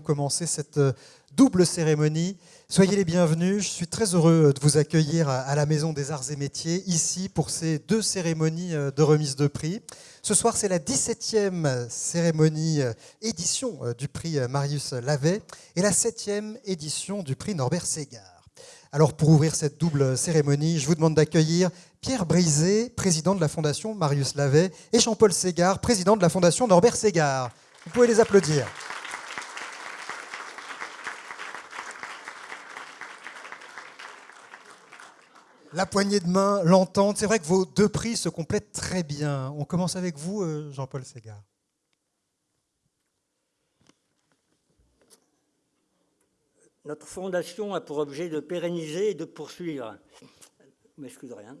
commencer cette euh, double cérémonie. Soyez les bienvenus, je suis très heureux de vous accueillir à la Maison des Arts et Métiers, ici pour ces deux cérémonies euh, de remise de prix. Ce soir, c'est la 17e cérémonie euh, édition du prix Marius Lavet et la 7e édition du prix Norbert Ségard. Alors pour ouvrir cette double cérémonie, je vous demande d'accueillir Pierre Brisé, président de la Fondation Marius Lavet, et Jean-Paul Ségard, président de la Fondation Norbert Ségard. Vous pouvez les applaudir. La poignée de main, l'entente. C'est vrai que vos deux prix se complètent très bien. On commence avec vous, euh, Jean-Paul Ségard. Notre fondation a pour objet de pérenniser et de poursuivre,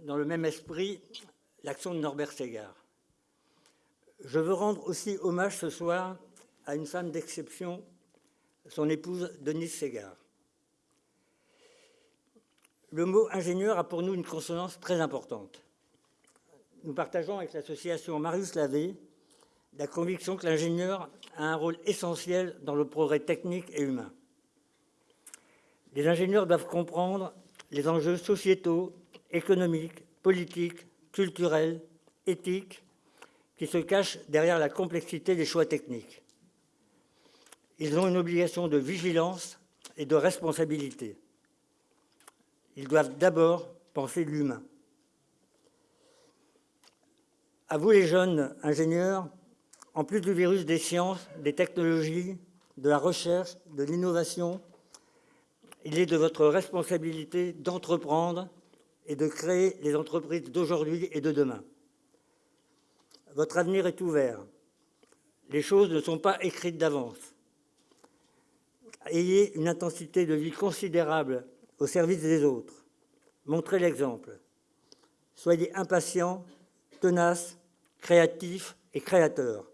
dans le même esprit, l'action de Norbert Ségard. Je veux rendre aussi hommage ce soir à une femme d'exception, son épouse Denise Ségard le mot ingénieur a pour nous une consonance très importante. Nous partageons avec l'association Marius Lavé la conviction que l'ingénieur a un rôle essentiel dans le progrès technique et humain. Les ingénieurs doivent comprendre les enjeux sociétaux, économiques, politiques, culturels, éthiques qui se cachent derrière la complexité des choix techniques. Ils ont une obligation de vigilance et de responsabilité. Ils doivent d'abord penser l'humain. À vous les jeunes ingénieurs, en plus du virus des sciences, des technologies, de la recherche, de l'innovation, il est de votre responsabilité d'entreprendre et de créer les entreprises d'aujourd'hui et de demain. Votre avenir est ouvert. Les choses ne sont pas écrites d'avance. Ayez une intensité de vie considérable au service des autres. Montrez l'exemple. Soyez impatients, tenaces, créatifs et créateurs.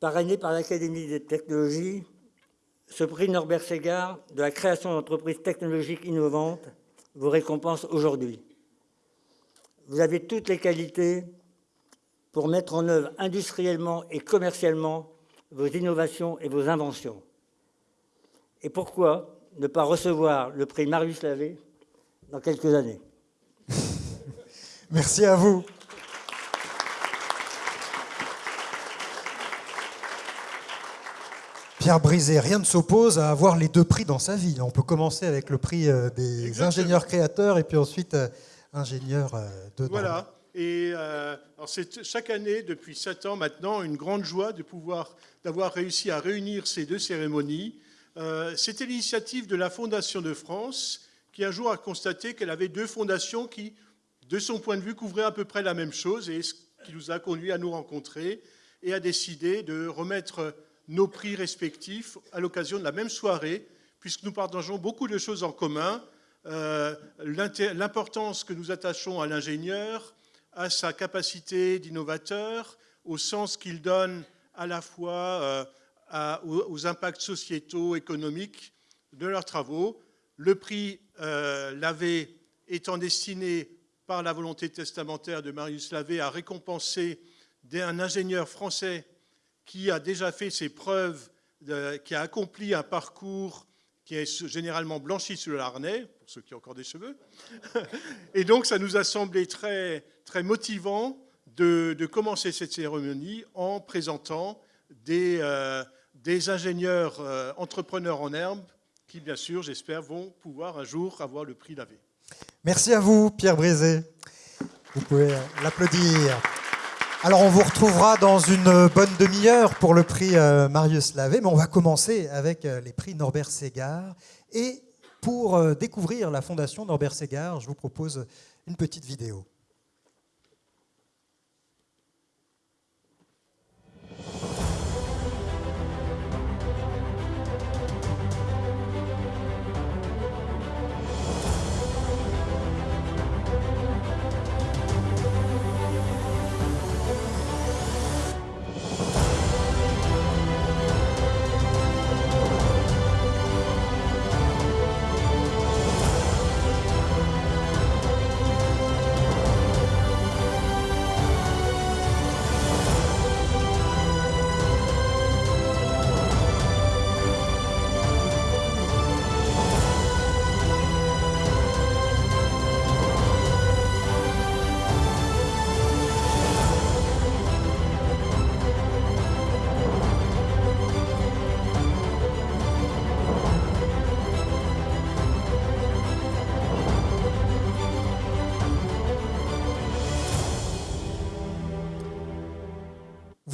Parrainé par l'Académie des technologies, ce prix Norbert Ségard de la création d'entreprises technologiques innovantes vous récompense aujourd'hui. Vous avez toutes les qualités pour mettre en œuvre industriellement et commercialement vos innovations et vos inventions. Et pourquoi ne pas recevoir le prix Marius Lavé dans quelques années? Merci à vous. Pierre Brisé, rien ne s'oppose à avoir les deux prix dans sa vie. On peut commencer avec le prix euh, des ingénieurs créateurs et puis ensuite euh, ingénieur euh, de Voilà. Et c'est chaque année, depuis sept ans maintenant, une grande joie de pouvoir d'avoir réussi à réunir ces deux cérémonies euh, c'était l'initiative de la Fondation de France qui un jour a constaté qu'elle avait deux fondations qui, de son point de vue, couvraient à peu près la même chose et ce qui nous a conduit à nous rencontrer et à décider de remettre nos prix respectifs à l'occasion de la même soirée, puisque nous partageons beaucoup de choses en commun, euh, l'importance que nous attachons à l'ingénieur, à sa capacité d'innovateur, au sens qu'il donne à la fois euh, aux, impacts sociétaux, économiques de leurs travaux. Le prix euh, Lavé étant destiné par la volonté testamentaire de Marius Lavé à récompenser un ingénieur français qui a déjà fait ses preuves, qui a accompli un parcours qui est généralement blanchi sous le harnais, pour ceux qui ont encore des cheveux. Et donc, ça nous a semblé très, très motivant de, commencer cette cérémonie en présentant des, euh, des ingénieurs euh, entrepreneurs en herbe qui, bien sûr, j'espère, vont pouvoir un jour avoir le prix Lavé. Merci à vous, Pierre Brézé. Vous pouvez euh, l'applaudir. Alors, on vous retrouvera dans une bonne demi-heure pour le prix euh, Marius Lavé, mais on va commencer avec les prix Norbert Ségard. Et pour découvrir la Fondation Norbert Ségard, je vous propose une petite vidéo.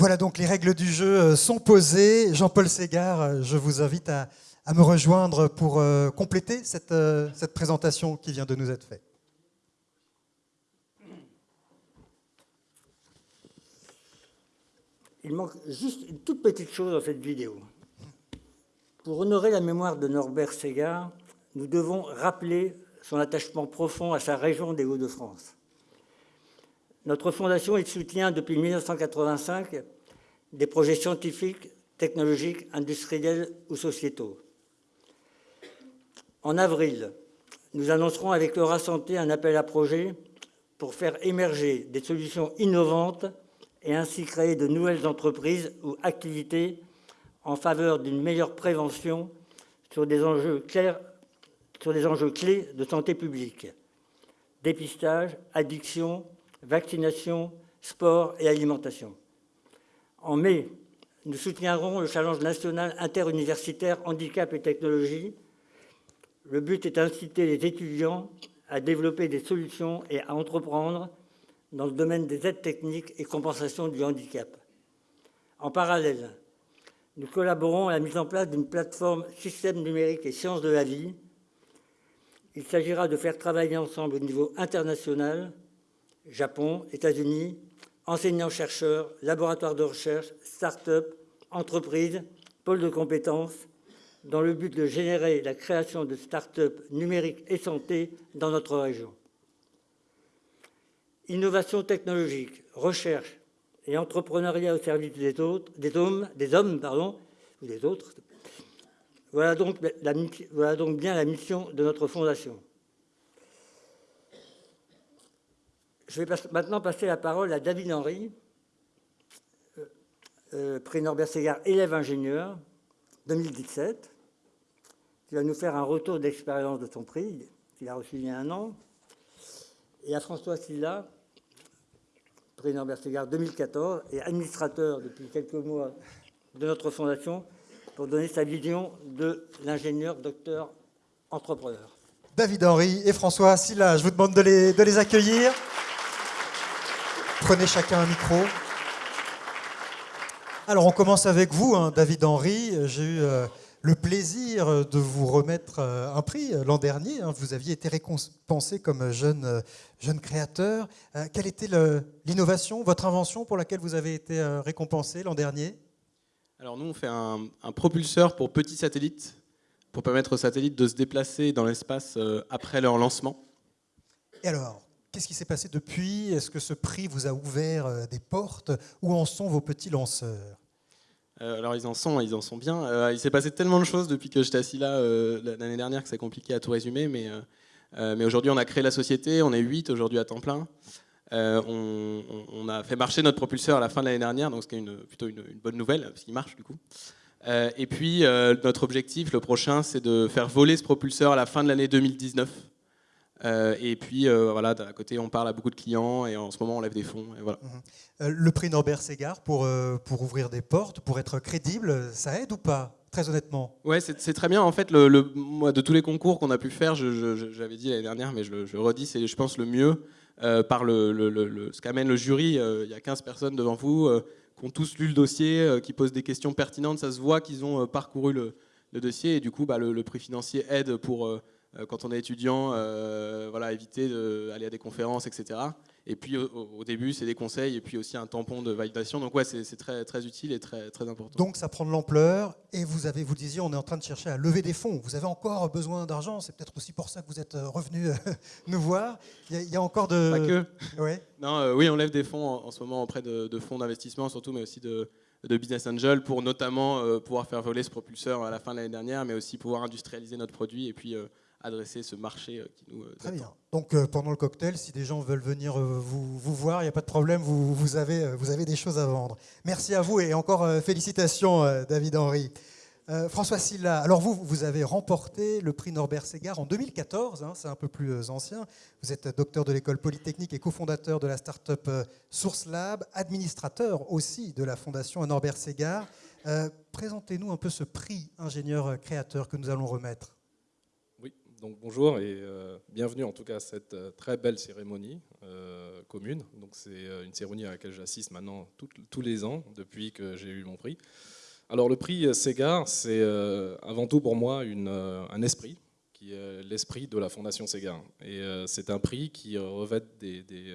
Voilà donc les règles du jeu sont posées. Jean-Paul Ségard, je vous invite à, me rejoindre pour euh, compléter cette, euh, cette présentation qui vient de nous être faite. Il manque juste une toute petite chose dans cette vidéo. Pour honorer la mémoire de Norbert Ségard, nous devons rappeler son attachement profond à sa région des Hauts-de-France. Notre fondation soutient depuis 1985 des projets scientifiques, technologiques, industriels ou sociétaux. En avril, nous annoncerons avec Laura Santé un appel à projet pour faire émerger des solutions innovantes et ainsi créer de nouvelles entreprises ou activités en faveur d'une meilleure prévention sur des enjeux clés de santé publique. Dépistage, addiction, vaccination, sport et alimentation. En mai, nous soutiendrons le challenge national interuniversitaire handicap et technologie le but est d'inciter les étudiants à développer des solutions et à entreprendre dans le domaine des aides techniques et compensation du handicap. En parallèle, nous collaborons à la mise en place d'une plateforme système numérique et sciences de la vie. Il s'agira de faire travailler ensemble au niveau international, Japon, États-Unis, enseignants-chercheurs, laboratoires de recherche, start-up, entreprises, pôles de compétences, dans le but de générer la création de start-up numériques et santé dans notre région. Innovation technologique, recherche et entrepreneuriat au service des, autres, des hommes, des hommes pardon, ou des autres. Voilà donc, la, voilà donc bien la mission de notre fondation. Je vais maintenant passer la parole à David Henry, prix Norbert Ségard, élève ingénieur, 2017 qui va nous faire un retour d'expérience de son prix, qu'il a reçu il y a un an, et à François Silla, prix Norbert Ségard 2014, et administrateur depuis quelques mois de notre fondation, pour donner sa vision de l'ingénieur docteur entrepreneur. David Henry et François Silla, je vous demande de les accueillir. Prenez chacun un micro. Alors on commence avec vous, hein, David Henry. J'ai eu euh, le plaisir de vous remettre euh, un prix euh, l'an dernier. Hein. Vous aviez été récompensé comme jeune, euh, jeune créateur. Quelle était l'innovation, votre invention pour laquelle vous avez été récompensé l'an dernier? Alors nous, on fait un, propulseur pour petits satellites, pour permettre aux satellites de se déplacer dans l'espace après leur lancement. Et alors, qu'est-ce qui s'est passé depuis? Est-ce que ce prix vous a ouvert des portes? Où en sont vos petits lanceurs? Euh, alors ils en sont, ils en sont bien. Euh, il s'est passé tellement de choses depuis que j'étais assis là euh, l'année dernière que c'est compliqué à tout résumer. Mais, mais aujourd'hui, on a créé la société, on est 8 aujourd'hui à temps plein. On, a fait marcher notre propulseur à la fin de l'année dernière, donc c'est une, plutôt une, bonne nouvelle, parce qu'il marche du coup. et puis notre objectif, le prochain, c'est de faire voler ce propulseur à la fin de l'année 2019. Euh, et puis, euh, voilà, à côté, on parle à beaucoup de clients et en ce moment, on lève des fonds. Et voilà. Mhm. Euh, le prix Norbert Ségard, pour, pour ouvrir des portes, pour être crédible, ça aide ou pas Très honnêtement? Ouais, c'est très bien. En fait, le, moi, de tous les concours qu'on a pu faire, j'avais dit l'année dernière, mais je, le redis, c'est, je pense, le mieux par le, ce qu'amène le jury. Il y a 15 personnes devant vous qui ont tous lu le dossier, qui posent des questions pertinentes. Ça se voit qu'ils ont parcouru le, dossier et du coup, bah, le, prix financier aide pour quand on est étudiant, euh, voilà, éviter d'aller à des conférences, etc. Et puis au, début, c'est des conseils et puis aussi un tampon de validation. Donc ouais, c'est très, très utile et très, très important. Donc ça prend de l'ampleur et vous avez, vous disiez, on est en train de chercher à lever des fonds. Vous avez encore besoin d'argent. C'est peut-être aussi pour ça que vous êtes euh, revenu nous voir. Il y, a, encore de. Pas que. Ouais. Non, oui, on lève des fonds en, ce moment auprès de, fonds d'investissement surtout, mais aussi de, de business angel pour notamment pouvoir faire voler ce propulseur à la fin de l'année dernière, mais aussi pouvoir industrialiser notre produit et puis adresser ce marché euh, qui nous. Euh, Très bien. Donc euh, pendant le cocktail, si des gens veulent venir vous, vous, voir, il n'y a pas de problème, vous, vous, avez, vous avez des choses à vendre. Merci à vous et encore félicitations, David Henry. François Silla, alors vous, vous avez remporté le prix Norbert Ségard en 2014, hein, c'est un peu plus ancien. Vous êtes docteur de l'école polytechnique et cofondateur de la start-up Source Lab, administrateur aussi de la fondation Norbert Ségard. Présentez-nous un peu ce prix ingénieur créateur que nous allons remettre. Donc bonjour et euh, bienvenue en tout cas à cette euh, très belle cérémonie commune. Donc c'est une cérémonie à laquelle j'assiste maintenant tous les ans depuis que j'ai eu mon prix. Alors le prix Sega, c'est avant tout pour moi un esprit, qui est l'esprit de la Fondation Sega. Et c'est un prix qui revêt des, des,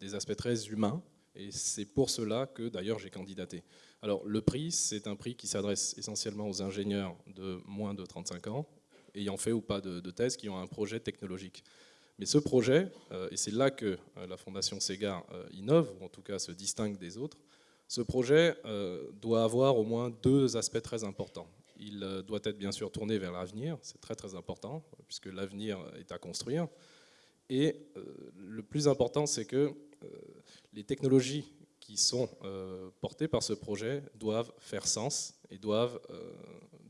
des aspects très humains et c'est pour cela que d'ailleurs j'ai candidaté. Alors le prix, c'est un prix qui s'adresse essentiellement aux ingénieurs de moins de 35 ans, ayant fait ou pas de, thèse, qui ont un projet technologique. Mais ce projet, euh, et c'est là que euh, la Fondation Sega euh, innove, ou en tout cas se distingue des autres, ce projet doit avoir au moins deux aspects très importants. Il doit être bien sûr tourné vers l'avenir, c'est très très important, puisque l'avenir est à construire. Et le plus important, c'est que les technologies qui sont euh, portées par ce projet doivent faire sens et doivent, euh,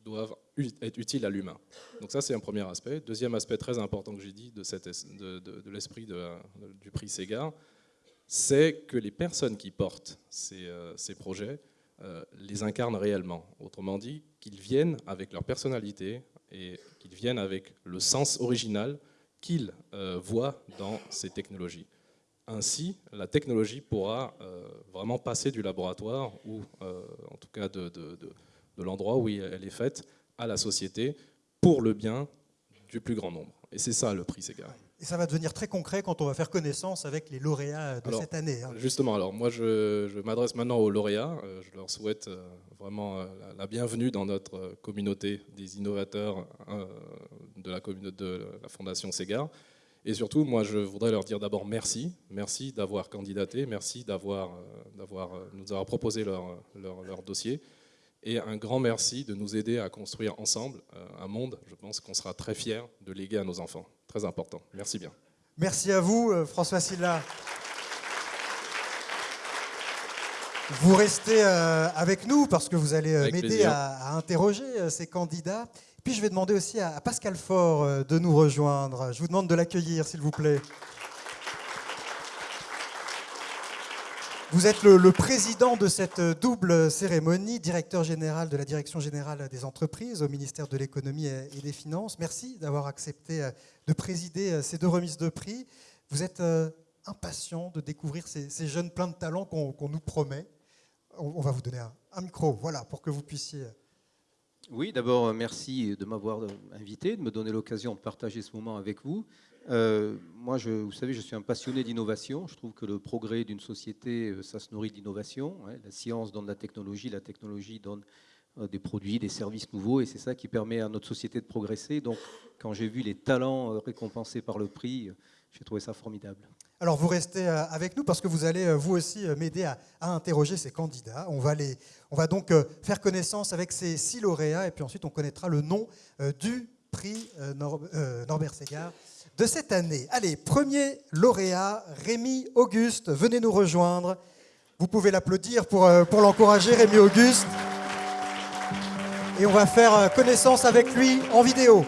doivent être utiles à l'humain. Donc ça, c'est un premier aspect. Deuxième aspect très important que j'ai dit de, de, de, l'esprit du prix Sega, c'est que les personnes qui portent ces, euh, ces projets les incarnent réellement. Autrement dit, qu'ils viennent avec leur personnalité et qu'ils viennent avec le sens original qu'ils voient dans ces technologies. Ainsi, la technologie pourra euh, vraiment passer du laboratoire, ou euh, en tout cas de, l'endroit où elle est faite, à la société, pour le bien du plus grand nombre. Et c'est ça le prix Sega. Et ça va devenir très concret quand on va faire connaissance avec les lauréats de cette année. Hein. Justement, alors moi je, m'adresse maintenant aux lauréats. Euh, je leur souhaite vraiment la bienvenue dans notre communauté des innovateurs de la, de la Fondation Sega. Et surtout, moi, je voudrais leur dire d'abord merci. Merci d'avoir candidaté, merci d'avoir, euh, euh, nous avoir proposé leur, leur, dossier. Et un grand merci de nous aider à construire ensemble euh, un monde, je pense qu'on sera très fiers de léguer à nos enfants. Très important. Merci bien. Merci à vous, François Silla. Vous restez avec nous parce que vous allez m'aider à, interroger ces candidats. Puis je vais demander aussi à Pascal Faure euh, de nous rejoindre. Je vous demande de l'accueillir, s'il vous plaît. Vous êtes le, président de cette double cérémonie, directeur général de la Direction générale des entreprises au ministère de l'économie et des finances. Merci d'avoir accepté euh, de présider euh, ces deux remises de prix. Vous êtes impatient de découvrir ces, jeunes pleins de talents qu'on nous promet. On, va vous donner un micro, voilà, pour que vous puissiez oui, d'abord, euh, merci de m'avoir euh, invité, de me donner l'occasion de partager ce moment avec vous. Euh, moi, je, vous savez, je suis un passionné d'innovation. Je trouve que le progrès d'une société, ça se nourrit d'innovation. Hein. La science donne la technologie, la technologie donne des produits, des services nouveaux, et c'est ça qui permet à notre société de progresser. Donc, quand j'ai vu les talents récompensés par le prix, j'ai trouvé ça formidable. Alors vous restez euh, avec nous parce que vous allez euh, vous aussi euh, m'aider à, interroger ces candidats. On va, les, on va donc faire connaissance avec ces six lauréats et puis ensuite on connaîtra le nom du prix Norbert Ségard de cette année. Allez, premier lauréat, Rémi Auguste, venez nous rejoindre. Vous pouvez l'applaudir pour, pour l'encourager, Rémi Auguste. Et on va faire connaissance avec lui en vidéo.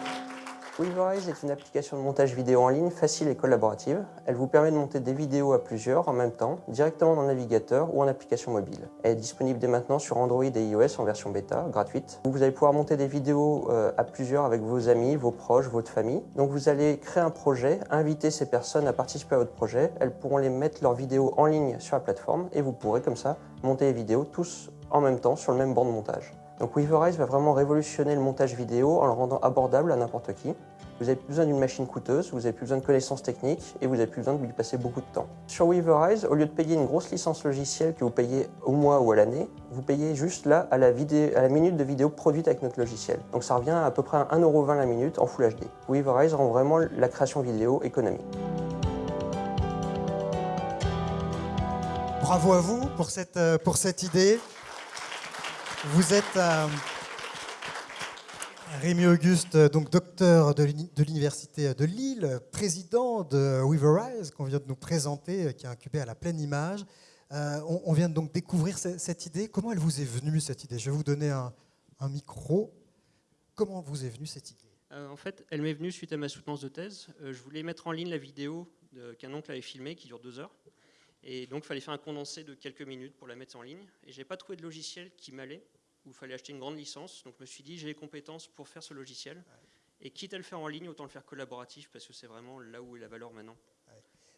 Weaverize est une application de montage vidéo en ligne facile et collaborative. Elle vous permet de monter des vidéos à plusieurs en même temps, directement dans le navigateur ou en application mobile. Elle est disponible dès maintenant sur Android et iOS en version bêta, gratuite. Vous allez pouvoir monter des vidéos euh, à plusieurs avec vos amis, vos proches, votre famille. Donc vous allez créer un projet, inviter ces personnes à participer à votre projet. Elles pourront les mettre leurs vidéos en ligne sur la plateforme et vous pourrez comme ça monter les vidéos tous en même temps sur le même banc de montage. Donc Weaverize va vraiment révolutionner le montage vidéo en le rendant abordable à n'importe qui. Vous n'avez plus besoin d'une machine coûteuse, vous n'avez plus besoin de connaissances techniques et vous n'avez plus besoin de lui passer beaucoup de temps. Sur Weaverize, au lieu de payer une grosse licence logicielle que vous payez au mois ou à l'année, vous payez juste là à la, à la, minute de vidéo produite avec notre logiciel. Donc ça revient à, peu près à 1,20€ la minute en Full HD. Weaverize rend vraiment la création vidéo économique. Bravo à vous pour cette, euh, pour cette idée. Vous êtes euh, Rémi Auguste, donc docteur de l'Université de Lille, président de Weaverize, qu'on vient de nous présenter, qui est incubé à la pleine image. Euh, on, vient donc découvrir cette, idée. Comment elle vous est venue, cette idée? Je vais vous donner un, micro. Comment vous est venue cette idée? Euh, En fait, elle m'est venue suite à ma soutenance de thèse. je voulais mettre en ligne la vidéo qu'un oncle avait filmée, qui dure deux heures. Et donc, il fallait faire un condensé de quelques minutes pour la mettre en ligne. Et j'ai pas trouvé de logiciel qui m'allait, où il fallait acheter une grande licence. Donc, je me suis dit, j'ai les compétences pour faire ce logiciel. Et quitte à le faire en ligne, autant le faire collaboratif parce que c'est vraiment là où est la valeur maintenant.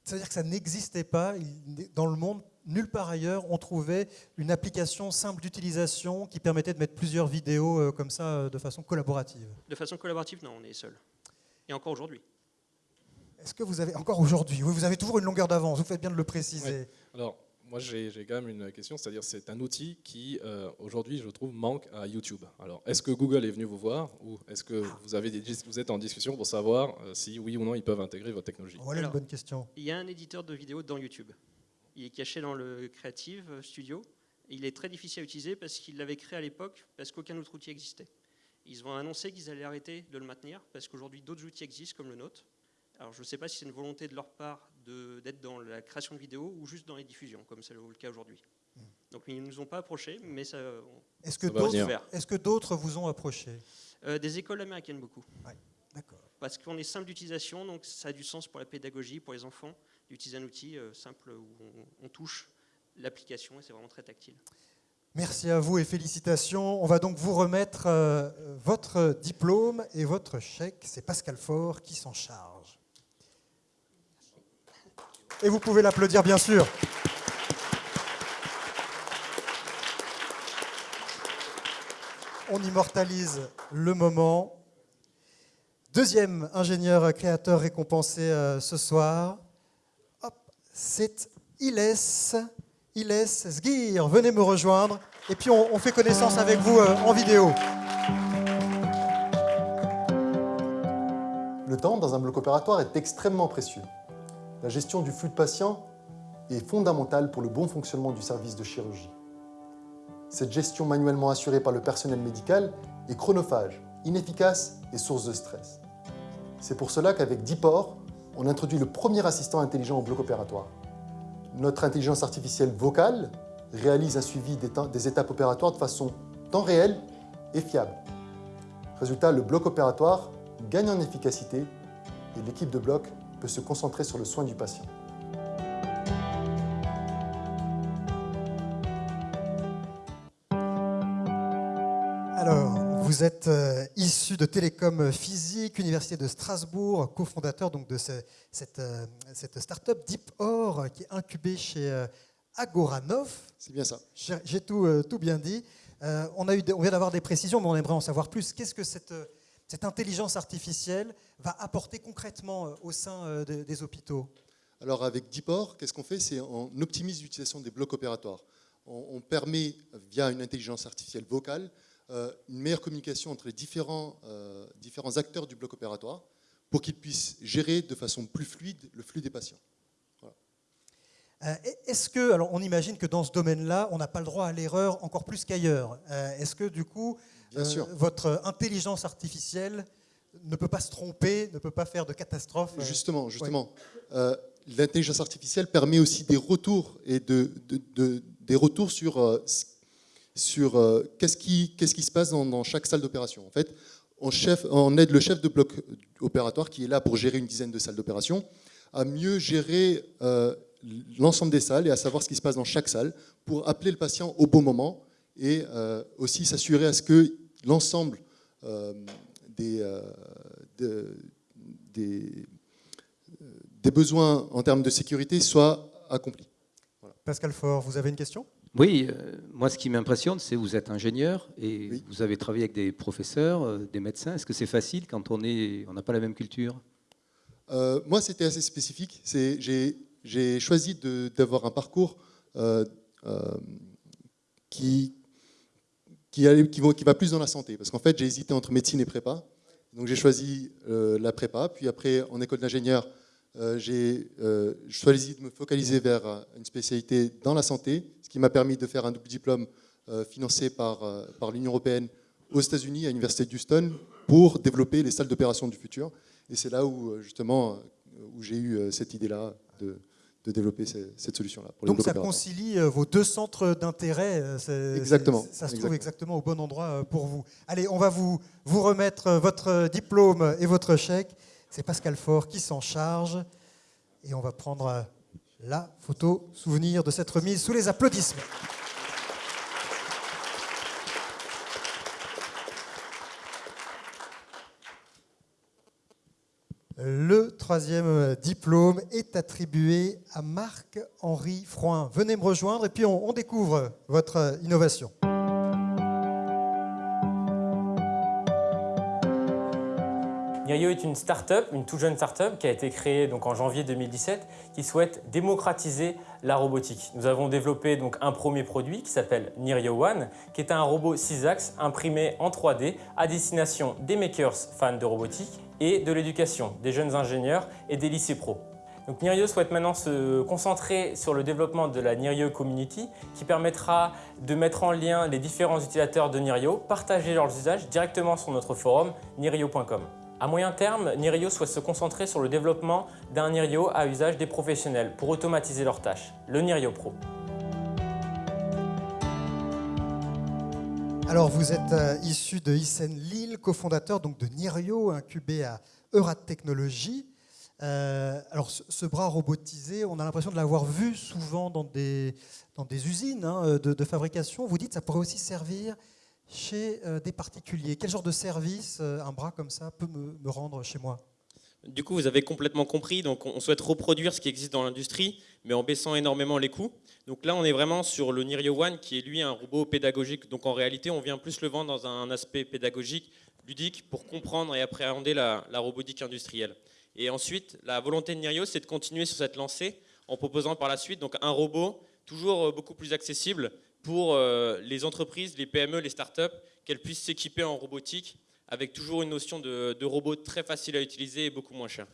Ça veut dire que ça n'existait pas dans le monde, nulle part ailleurs, on trouvait une application simple d'utilisation qui permettait de mettre plusieurs vidéos euh, comme ça euh, de façon collaborative. De façon collaborative, non, on est seul. Et encore aujourd'hui. Est-ce que vous avez encore aujourd'hui Oui, vous avez toujours une longueur d'avance. Vous faites bien de le préciser. Alors, moi, j'ai quand même une question, c'est-à-dire c'est un outil qui, euh, aujourd'hui, je trouve, manque à YouTube. Alors, est-ce que Google est venu vous voir ou est-ce que vous, avez vous êtes en discussion pour savoir euh, si, oui ou non, ils peuvent intégrer votre technologie? Voilà une bonne question. Il y a un éditeur de vidéos dans YouTube. Il est caché dans le Creative Studio. il est très difficile à utiliser parce qu'il l'avait créé à l'époque parce qu'aucun autre outil existait. Ils ont annoncé qu'ils allaient arrêter de le maintenir parce qu'aujourd'hui, d'autres outils existent comme le nôtre. Alors, je ne sais pas si c'est une volonté de leur part d'être dans la création de vidéos ou juste dans les diffusions, comme c'est le cas aujourd'hui. Hmm. Donc ils ne nous ont pas approchés, mais ça. Est-ce que d'autres est que d'autres vous ont approché? Euh, Des écoles américaines beaucoup. D'accord. Parce qu'on est simple d'utilisation, donc ça a du sens pour la pédagogie, pour les enfants, d'utiliser un outil euh, simple où on, touche l'application et c'est vraiment très tactile. Merci à vous et félicitations. On va donc vous remettre euh, votre diplôme et votre chèque. C'est Pascal Faure qui s'en charge. Et vous pouvez l'applaudir, bien sûr. On immortalise le moment. Deuxième ingénieur créateur récompensé euh, ce soir, c'est Iles Sgir. Venez me rejoindre et puis on, fait connaissance avec vous euh, en vidéo. Le temps dans un bloc opératoire est extrêmement précieux. La gestion du flux de patients est fondamentale pour le bon fonctionnement du service de chirurgie. Cette gestion manuellement assurée par le personnel médical est chronophage, inefficace et source de stress. C'est pour cela qu'avec Diport, on introduit le premier assistant intelligent au bloc opératoire. Notre intelligence artificielle vocale réalise un suivi des étapes opératoires de façon temps réel et fiable. Résultat, le bloc opératoire gagne en efficacité et l'équipe de bloc peut se concentrer sur le soin du patient. Alors, vous êtes euh, issu de Télécom Physique, Université de Strasbourg, cofondateur donc de cette, euh, cette start-up DeepOr qui est incubée chez euh, Agoranov. C'est bien ça. J'ai tout, tout bien dit. on, a eu, on vient d'avoir des précisions, mais on aimerait en savoir plus. Qu'est-ce que cette cette intelligence artificielle va apporter concrètement euh, au sein euh, des hôpitaux Alors avec Deepor, qu'est-ce qu'on fait? C'est on optimise l'utilisation des blocs opératoires. On, permet, via une intelligence artificielle vocale, euh, une meilleure communication entre les différents, différents acteurs du bloc opératoire pour qu'ils puissent gérer de façon plus fluide le flux des patients. Est-ce que, alors on imagine que dans ce domaine-là, on n'a pas le droit à l'erreur encore plus qu'ailleurs. Est-ce que du coup, euh, votre intelligence artificielle ne peut pas se tromper, ne peut pas faire de catastrophe. Euh, justement, justement. Euh, l'intelligence artificielle permet aussi des retours et de, des retours sur, sur qu'est-ce qui, se passe dans, chaque salle d'opération. En fait, on, chef, on aide le chef de bloc opératoire qui est là pour gérer une dizaine de salles d'opération à mieux gérer l'ensemble des salles et à savoir ce qui se passe dans chaque salle pour appeler le patient au bon moment et aussi s'assurer à ce que l'ensemble euh, euh, des, des, besoins en termes de sécurité soit accomplis. Pascal Faure, vous avez une question? Oui, euh, moi ce qui m'impressionne, c'est que vous êtes ingénieur et vous avez travaillé avec des professeurs, des médecins. Est-ce que c'est facile quand on n'a on pas la même culture? Moi, c'était assez spécifique. J'ai choisi d'avoir un parcours qui, qui, va plus dans la santé. Parce qu'en fait, j'ai hésité entre médecine et prépa. Donc j'ai choisi euh, la prépa. Puis après, en école d'ingénieur, euh, j'ai euh, choisi de me focaliser vers une spécialité dans la santé, ce qui m'a permis de faire un double diplôme financé par, par l'Union européenne aux États-Unis, à l'Université d'Houston, pour développer les salles d'opération du futur. Et c'est là où, justement, où j'ai eu cette idée-là de, de développer cette solution-là. Donc ça concilie euh, vos deux centres d'intérêt. Euh, exactement. Ça se trouve exactement au bon endroit euh, pour vous. Allez, on va vous, vous remettre votre diplôme et votre chèque. C'est Pascal Faure qui s'en charge. Et on va prendre la photo souvenir de cette remise sous les applaudissements. Le troisième diplôme est attribué à Marc-Henri Froin. Venez me rejoindre et puis on, on découvre votre innovation. Nirio est une start-up, une toute jeune start-up qui a été créée en janvier 2017 qui souhaite démocratiser la robotique. Nous avons développé un premier produit qui s'appelle Nirio One qui est un robot 6 axes imprimé en 3D à destination des makers fans de robotique et de l'éducation, des jeunes ingénieurs et des lycées pro. Donc Nirio souhaite maintenant se concentrer sur le développement de la Nirio Community qui permettra de mettre en lien les différents utilisateurs de Nirio, partager leurs usages directement sur notre forum nirio.com. À moyen terme, Nirio souhaite se concentrer sur le développement d'un Nirio à usage des professionnels pour automatiser leurs tâches, le Nirio Pro. Alors vous êtes euh, issu de Hissène Lille, cofondateur donc de Nirio, incubé à Eurat Technologies. Euh, alors ce, bras robotisé, on a l'impression de l'avoir vu souvent dans des, dans des usines hein, de, de fabrication. Vous dites ça pourrait aussi servir chez euh, des particuliers Quel genre de service euh, un bras comme ça peut me, rendre chez moi? Du coup, vous avez complètement compris. Donc, on souhaite reproduire ce qui existe dans l'industrie, mais en baissant énormément les coûts. Donc là, on est vraiment sur le Nirio One, qui est lui un robot pédagogique. Donc en réalité, on vient plus le vendre dans un aspect pédagogique, ludique, pour comprendre et appréhender la, la robotique industrielle. Et ensuite, la volonté de Nirio, c'est de continuer sur cette lancée en proposant par la suite donc un robot toujours euh, beaucoup plus accessible pour euh, les entreprises, les PME, les startups, qu'elles puissent s'équiper en robotique avec toujours une notion de, de robot très facile à utiliser et beaucoup moins cher.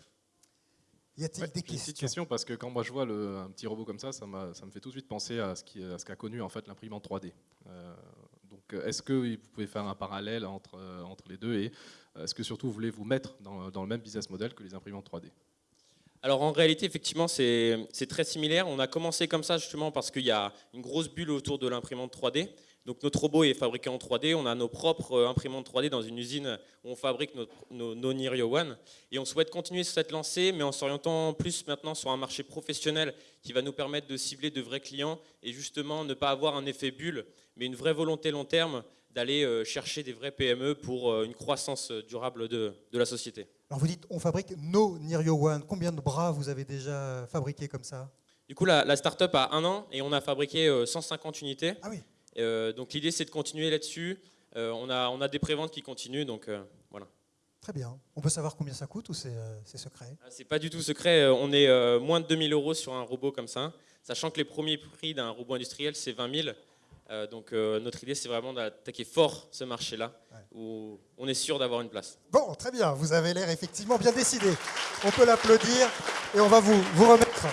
Y a-t-il Ouais, des j'ai une petite questions? question parce que quand moi je vois le, un petit robot comme ça, ça, me fait tout de suite penser à ce qu'a connu en fait l'imprimante 3D. Euh, donc euh, est-ce que vous pouvez faire un parallèle entre, entre les deux et est-ce que surtout vous voulez vous mettre dans, dans le même business model que les imprimantes 3D Alors en réalité, effectivement, c'est très similaire. On a commencé comme ça justement parce qu'il y a une grosse bulle autour de l'imprimante 3D. Donc notre robot est fabriqué en 3D. On a nos propres euh, imprimantes 3D dans une usine où on fabrique nos, nos Nirio One. Et on souhaite continuer sur cette lancée, mais en s'orientant plus maintenant sur un marché professionnel qui va nous permettre de cibler de vrais clients et justement ne pas avoir un effet bulle, mais une vraie volonté long terme d'aller euh, chercher des vrais PME pour euh, une croissance durable de la société. Alors vous dites, on fabrique nos Nirio One. Combien de bras vous avez déjà fabriqués comme ça? Du coup, la, la start-up a un an et on a fabriqué euh, 150 unités. Ah oui. Euh, donc l'idée, c'est de continuer là-dessus. Euh, on, a, on a des préventes qui continuent, donc euh, voilà. Très bien. On peut savoir combien ça coûte ou c'est euh, secret? Ah, C'est pas du tout secret. euh, On est euh, moins de 2000 euros sur un robot comme ça, sachant que les premiers prix d'un robot industriel, c'est 20 000. Euh, donc euh, notre idée, c'est vraiment d'attaquer fort ce marché-là, où on est sûr d'avoir une place. Bon, très bien. Vous avez l'air effectivement bien décidé. On peut l'applaudir et on va vous, vous remettre.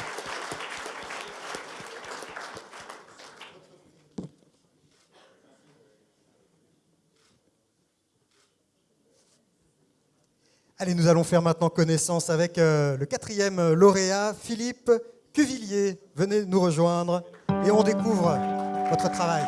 Allez, nous allons faire maintenant connaissance avec euh, le quatrième lauréat, Philippe Cuvillier. Venez nous rejoindre et on découvre votre travail.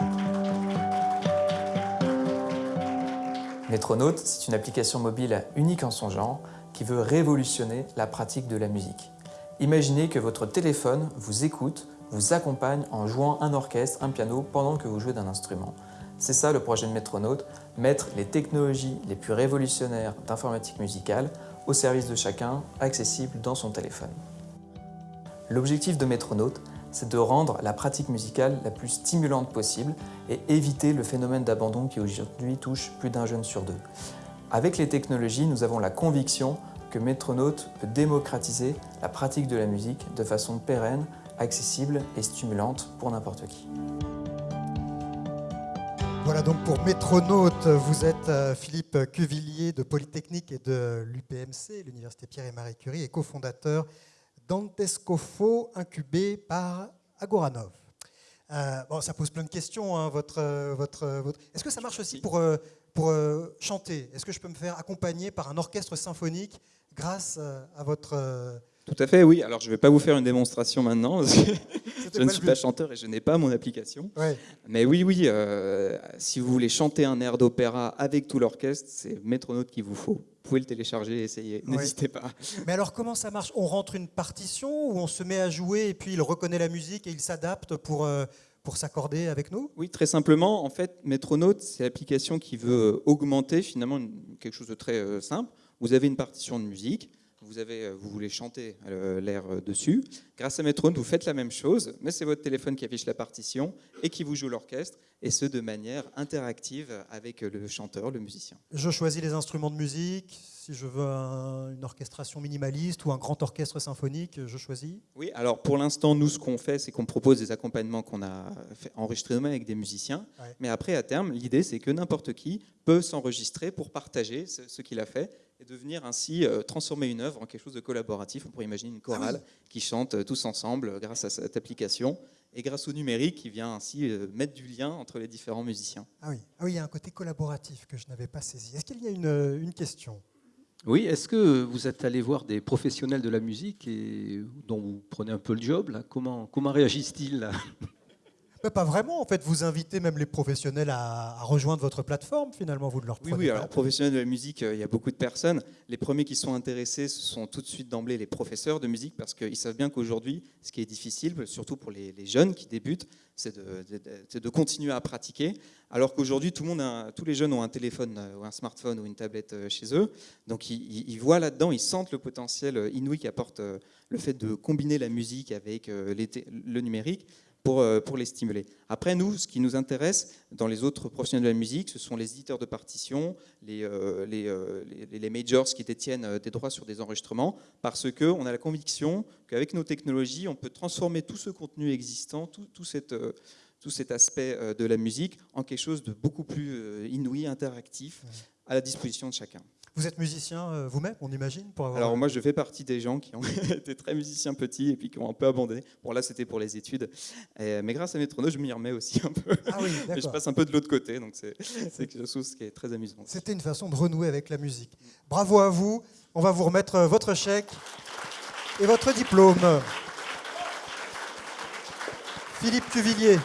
Metronaut, c'est une application mobile unique en son genre qui veut révolutionner la pratique de la musique. Imaginez que votre téléphone vous écoute, vous accompagne en jouant un orchestre, un piano pendant que vous jouez d'un instrument. C'est ça le projet de Metronaut, mettre les technologies les plus révolutionnaires d'informatique musicale au service de chacun, accessibles dans son téléphone. L'objectif de Metronaut, c'est de rendre la pratique musicale la plus stimulante possible et éviter le phénomène d'abandon qui aujourd'hui touche plus d'un jeune sur deux. Avec les technologies, nous avons la conviction que Metronaut peut démocratiser la pratique de la musique de façon pérenne, accessible et stimulante pour n'importe qui. Voilà donc pour Métronaute, vous êtes euh, Philippe Cuvillier de Polytechnique et de l'UPMC, l'Université Pierre et Marie Curie, et cofondateur d'Antescofo, incubé par Agoranov. Euh, bon, ça pose plein de questions, hein, votre, votre, votre... Est-ce que ça marche aussi pour, euh, pour euh, chanter? Est-ce que je peux me faire accompagner par un orchestre symphonique grâce à votre... Tout à fait, oui. Alors, je ne vais pas vous faire une démonstration maintenant, parce que je ne suis pas chanteur et je n'ai pas mon application. Ouais. Mais oui, oui, euh, si vous voulez chanter un air d'opéra avec tout l'orchestre, c'est Métronaute qu'il vous faut. Vous pouvez le télécharger et essayer. N'hésitez pas. Mais alors comment ça marche? On rentre une partition ou on se met à jouer et puis il reconnaît la musique et il s'adapte pour, euh, pour s'accorder avec nous? Oui, très simplement, en fait, Métronaute, c'est l'application qui veut augmenter finalement une- quelque chose de très euh, simple. Vous avez une partition de musique, vous, avez, vous voulez chanter l'air dessus. Grâce à Metrone, vous faites la même chose, mais c'est votre téléphone qui affiche la partition et qui vous joue l'orchestre, et ce de manière interactive avec le chanteur, le musicien. Je choisis les instruments de musique, si je veux une orchestration minimaliste ou un grand orchestre symphonique, je choisis Oui, alors pour l'instant, nous, ce qu'on fait, c'est qu'on propose des accompagnements qu'on a fait enregistrer nous-mêmes avec des musiciens. Mais après, à terme, l'idée, c'est que n'importe qui peut s'enregistrer pour partager ce, qu'il a fait et devenir ainsi euh, transformer une œuvre en quelque chose de collaboratif. On pourrait imaginer une chorale ah qui chante euh, tous ensemble euh, grâce à cette application et grâce au numérique qui vient ainsi mettre du lien entre les différents musiciens. Ah oui, ah oui il y a un côté collaboratif que je n'avais pas saisi. Est-ce qu'il y a une, une question? Oui, est-ce que vous êtes allé voir des professionnels de la musique et dont vous prenez un peu le job là? Comment, comment réagissent-ils pas vraiment, en fait, vous invitez même les professionnels à, rejoindre votre plateforme, finalement, vous de leur Oui, oui, alors professionnels de la musique, euh, il y a beaucoup de personnes. Les premiers qui sont intéressés, ce sont tout de suite d'emblée les professeurs de musique, parce qu'ils savent bien qu'aujourd'hui, ce qui est difficile, surtout pour les, jeunes qui débutent, c'est de, de, continuer à pratiquer, alors qu'aujourd'hui, tout le monde tous les jeunes ont un téléphone euh, ou un smartphone ou une tablette euh, chez eux, donc ils, voient là-dedans, ils sentent le potentiel inouï qu'apporte le fait de combiner la musique avec le numérique. Euh, pour, les stimuler. Après, nous, ce qui nous intéresse dans les autres professionnels de la musique, ce sont les éditeurs de partitions, les, euh, euh, les, les, majors qui détiennent des droits sur des enregistrements, parce qu'on a la conviction qu'avec nos technologies, on peut transformer tout ce contenu existant, tout, tout, cette, tout cet aspect de la musique, en quelque chose de beaucoup plus inouï, interactif, à la disposition de chacun. Vous êtes musicien euh, vous-même, on imagine pour Alors moi, je fais partie des gens qui ont été très musiciens petits et puis qui ont un peu abandonné. Bon là, c'était pour les études, mais grâce à Métrono, je m'y remets aussi un peu. Ah oui, et je passe un peu de l'autre côté, donc c'est quelque chose qui est très amusant. C'était une façon de renouer avec la musique. Bravo à vous. On va vous remettre euh, votre chèque et votre diplôme. Philippe Cuvillier.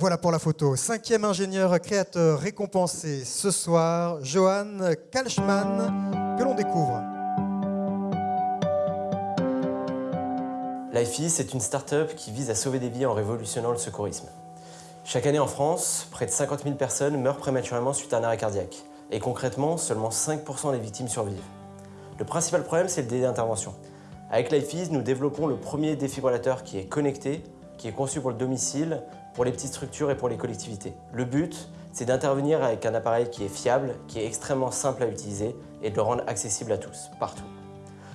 Voilà pour la photo. Cinquième ingénieur créateur récompensé ce soir, Johan Kalschmann, que l'on découvre. LifeEase, c'est une start-up qui vise à sauver des vies en révolutionnant le secourisme. Chaque année en France, près de 50 000 personnes meurent prématurément suite à un arrêt cardiaque. Et concrètement, seulement 5% des victimes survivent. Le principal problème, c'est le délai d'intervention. Avec LifeEase, nous développons le premier défibrillateur qui est connecté, qui est conçu pour le domicile, pour les petites structures et pour les collectivités. Le but, c'est d'intervenir avec un appareil qui est fiable, qui est extrêmement simple à utiliser et de le rendre accessible à tous, partout.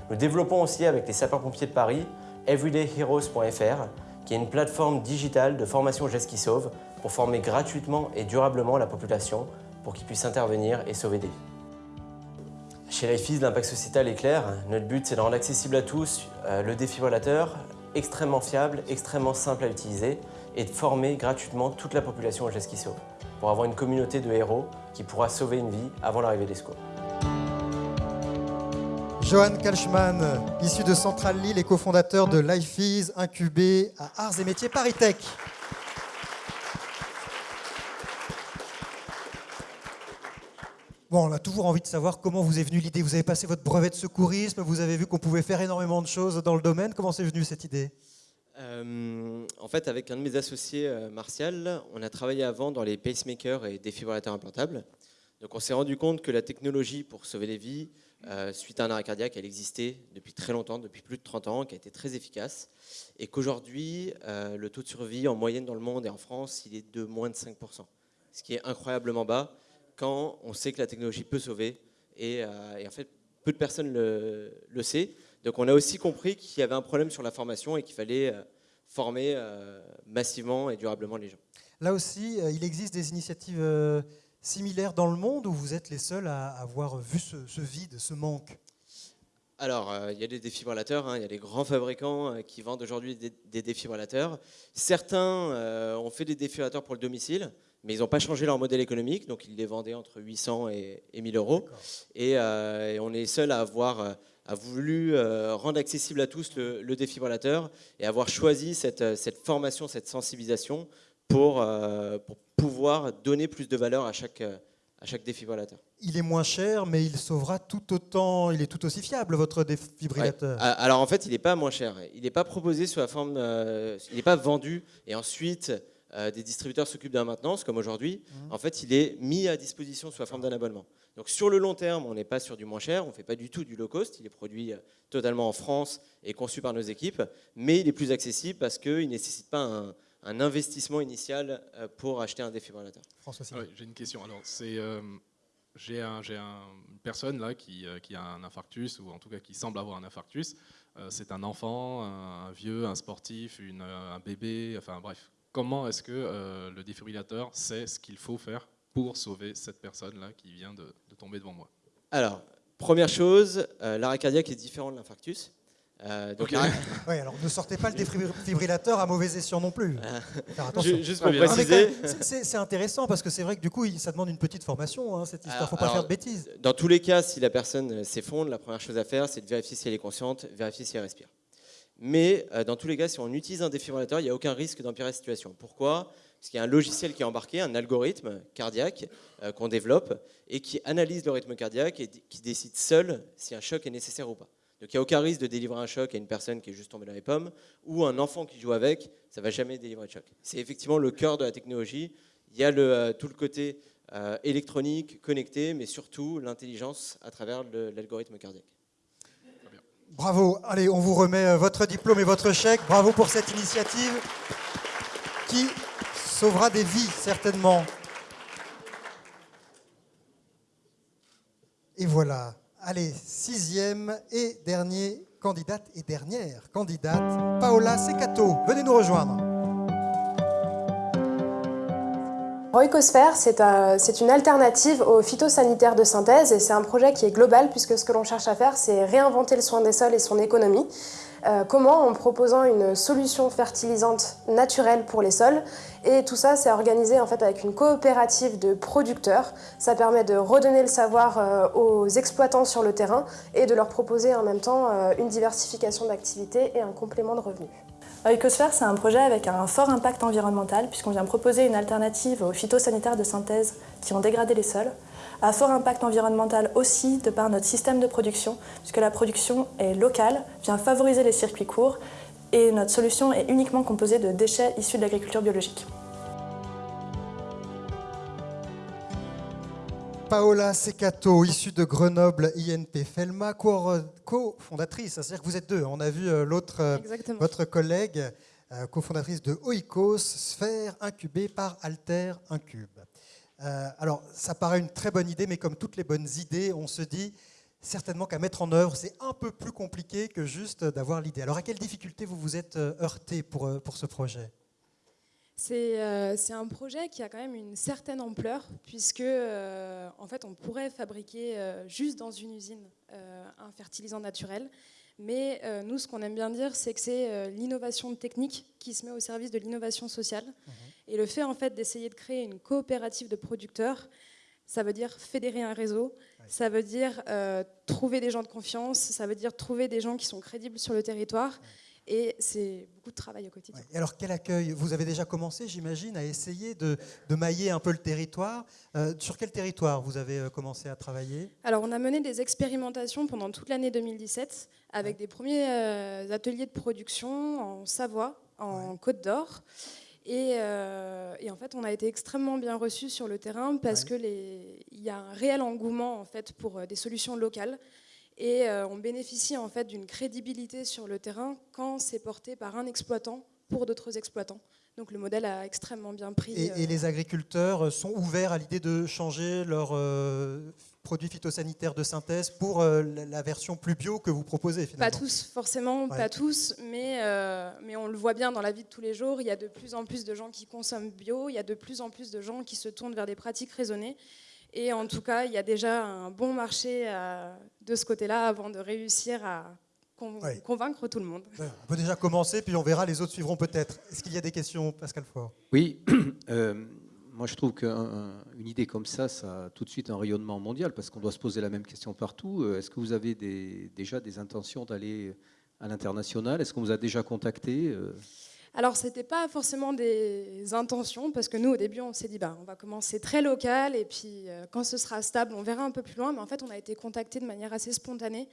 Nous développons aussi avec les sapeurs-pompiers de Paris everydayheroes.fr qui est une plateforme digitale de formation gestes qui sauve pour former gratuitement et durablement la population pour qu'ils puissent intervenir et sauver des vies. Chez LifeEase, l'impact sociétal est clair. Notre but, c'est de rendre accessible à tous euh, le défibrillateur, extrêmement fiable, extrêmement simple à utiliser et de former gratuitement toute la population au geste qui sauve, pour avoir une communauté de héros qui pourra sauver une vie avant l'arrivée des secours. Johan Kalschmann, issu de Centrale Lille et cofondateur de LifeEase, incubé à Arts et Métiers Paris Tech. Bon, on a toujours envie de savoir comment vous est venue l'idée. Vous avez passé votre brevet de secourisme, vous avez vu qu'on pouvait faire énormément de choses dans le domaine. Comment c'est venu cette idée? Euh, en fait, avec un de mes associés, euh, Martial, on a travaillé avant dans les pacemakers et défibrillateurs implantables. Donc on s'est rendu compte que la technologie pour sauver les vies, euh, suite à un arrêt cardiaque, elle existait depuis très longtemps, depuis plus de 30 ans, qui a été très efficace. Et qu'aujourd'hui, le taux de survie en moyenne dans le monde et en France, il est de moins de 5%. Ce qui est incroyablement bas quand on sait que la technologie peut sauver. Et, en fait, peu de personnes le, le savent. Donc on a aussi compris qu'il y avait un problème sur la formation et qu'il fallait euh, former euh, massivement et durablement les gens. Là aussi, euh, il existe des initiatives similaires dans le monde où vous êtes les seuls à avoir vu ce, vide, ce manque? Alors, il y a des défibrillateurs, hein, il y a des grands fabricants qui vendent aujourd'hui des, défibrillateurs. Certains ont fait des défibrillateurs pour le domicile, mais ils n'ont pas changé leur modèle économique, donc ils les vendaient entre 800 et, 1000 euros. Et, et, on est seul à avoir a voulu euh, rendre accessible à tous le, défibrillateur et avoir choisi cette, euh, cette formation, cette sensibilisation pour, euh, pour, pouvoir donner plus de valeur à chaque, à chaque défibrillateur. Il est moins cher, mais il sauvera tout autant, il est tout aussi fiable, votre défibrillateur. Alors en fait, il n'est pas moins cher. Il n'est pas proposé sous la forme, il n'est pas vendu et ensuite euh, des distributeurs s'occupent de la maintenance, comme aujourd'hui, en fait, il est mis à disposition sous la forme d'un abonnement. Donc sur le long terme, on n'est pas sur du moins cher, on ne fait pas du tout du low cost, il est produit euh, totalement en France et conçu par nos équipes, mais il est plus accessible parce qu'il ne nécessite pas un, un investissement initial euh, pour acheter un défibrillateur. François Ah oui, J'ai une question. Alors, c'est, euh, j'ai un, une personne là qui, euh, qui a un infarctus, ou en tout cas qui semble avoir un infarctus. Euh, c'est un enfant, un, un vieux, un sportif, une, un bébé, enfin bref. Comment est-ce que euh, le défibrillateur sait ce qu'il faut faire pour sauver cette personne-là qui vient de, de tomber devant moi Alors, première chose, euh, l'arrêt cardiaque est différent de l'infarctus. Euh, donc alors ne sortez pas le défibrillateur à mauvais escient non plus. Faire attention. Ju- juste pour préciser. c'est- intéressant parce que c'est vrai que du coup, ça demande une petite formation, hein, cette histoire. Il ne faut pas Alors, faire de bêtises. Dans tous les cas, si la personne euh, s'effondre, la première chose à faire, c'est de vérifier si elle est consciente, vérifier si elle respire. Mais euh, dans tous les cas, si on utilise un défibrillateur, il n'y a aucun risque d'empirer la situation. Pourquoi? Parce qu'il y a un logiciel qui est embarqué, un algorithme cardiaque euh, qu'on développe et qui analyse le rythme cardiaque et qui décide seul si un choc est nécessaire ou pas. Donc il n'y a aucun risque de délivrer un choc à une personne qui est juste tombée dans les pommes ou un enfant qui joue avec, ça ne va jamais délivrer de choc. C'est effectivement le cœur de la technologie. Il y a euh, tout le côté euh, électronique, connecté, mais surtout l'intelligence à travers l'algorithme cardiaque. Bravo. Allez, on vous remet votre diplôme et votre chèque. Bravo pour cette initiative qui sauvera des vies, certainement. Et voilà. Allez, sixième et dernier candidate et dernière candidate, Paola Secato. Venez nous rejoindre. Roicosphère, c'est un- c'est une alternative aux phytosanitaires de synthèse et c'est un projet qui est global puisque ce que l'on cherche à faire, c'est réinventer le soin des sols et son économie. Euh, comment En proposant une solution fertilisante naturelle pour les sols. Et tout ça, c'est organisé en fait avec une coopérative de producteurs. Ça permet de redonner le savoir euh, aux exploitants sur le terrain et de leur proposer en même temps euh, une diversification d'activités et un complément de revenus. Ecosphère, c'est un projet avec un fort impact environnemental puisqu'on vient proposer une alternative aux phytosanitaires de synthèse qui ont dégradé les sols, à fort impact environnemental aussi de par notre système de production puisque la production est locale, vient favoriser les circuits courts et notre solution est uniquement composée de déchets issus de l'agriculture biologique. Paola Secato, issue de Grenoble INP Felma, co- co-fondatrice, c'est-à-dire que vous êtes deux. On a vu euh, l'autre, euh, votre collègue, euh, cofondatrice de Oikos, sphère incubée par Alter Incube. Euh, alors, ça paraît une très bonne idée, mais comme toutes les bonnes idées, on se dit certainement qu'à mettre en œuvre, c'est un peu plus compliqué que juste d'avoir l'idée. Alors, à quelles difficultés vous vous êtes euh, heurté pour, euh, pour ce projet? C'est un projet qui a quand même une certaine ampleur, puisque en fait, on pourrait fabriquer juste dans une usine un fertilisant naturel. Mais euh, nous, ce qu'on aime bien dire, c'est que c'est euh, l'innovation technique qui se met au service de l'innovation sociale. Et le fait en fait d'essayer de créer une coopérative de producteurs, ça veut dire fédérer un réseau, ça veut dire euh, trouver des gens de confiance, ça veut dire trouver des gens qui sont crédibles sur le territoire. Et c'est beaucoup de travail au quotidien. Et alors, quel accueil Vous avez déjà commencé, j'imagine, à essayer de, de mailler un peu le territoire. Euh, sur quel territoire vous avez euh, commencé à travailler? Alors, on a mené des expérimentations pendant toute l'année 2017 avec des premiers euh, ateliers de production en Savoie, en Côte d'Or. Et, euh, et en fait, on a été extrêmement bien reçus sur le terrain parce que les- il y a un réel engouement en fait pour des solutions locales. Et euh, on bénéficie en fait d'une crédibilité sur le terrain quand c'est porté par un exploitant pour d'autres exploitants. Donc le modèle a extrêmement bien pris. et, euh, et les agriculteurs euh, sont ouverts à l'idée de changer leurs euh, produits phytosanitaires de synthèse pour euh, la, la version plus bio que vous proposez finalement Pas tous, forcément, Ouais. pas tous, mais, euh, mais on le voit bien dans la vie de tous les jours. Il y a de plus en plus de gens qui consomment bio, il y a de plus en plus de gens qui se tournent vers des pratiques raisonnées. Et en tout cas, il y a déjà un bon marché euh, de ce côté-là avant de réussir à con- Ouais. convaincre tout le monde. On peut déjà commencer, puis on verra, les autres suivront peut-être. Est-ce qu'il y a des questions, Pascal Faure? Oui, euh, moi je trouve qu'une idée comme ça, ça a tout de suite un rayonnement mondial parce qu'on doit se poser la même question partout. Euh, Est-ce que vous avez des- déjà des intentions d'aller à l'international? Est-ce qu'on vous a déjà contacté? Euh Alors, ce n'était pas forcément des intentions, parce que nous, au début, on s'est dit, bah, on va commencer très local, et puis euh, quand ce sera stable, on verra un peu plus loin. Mais en fait, on a été contacté de manière assez spontanée,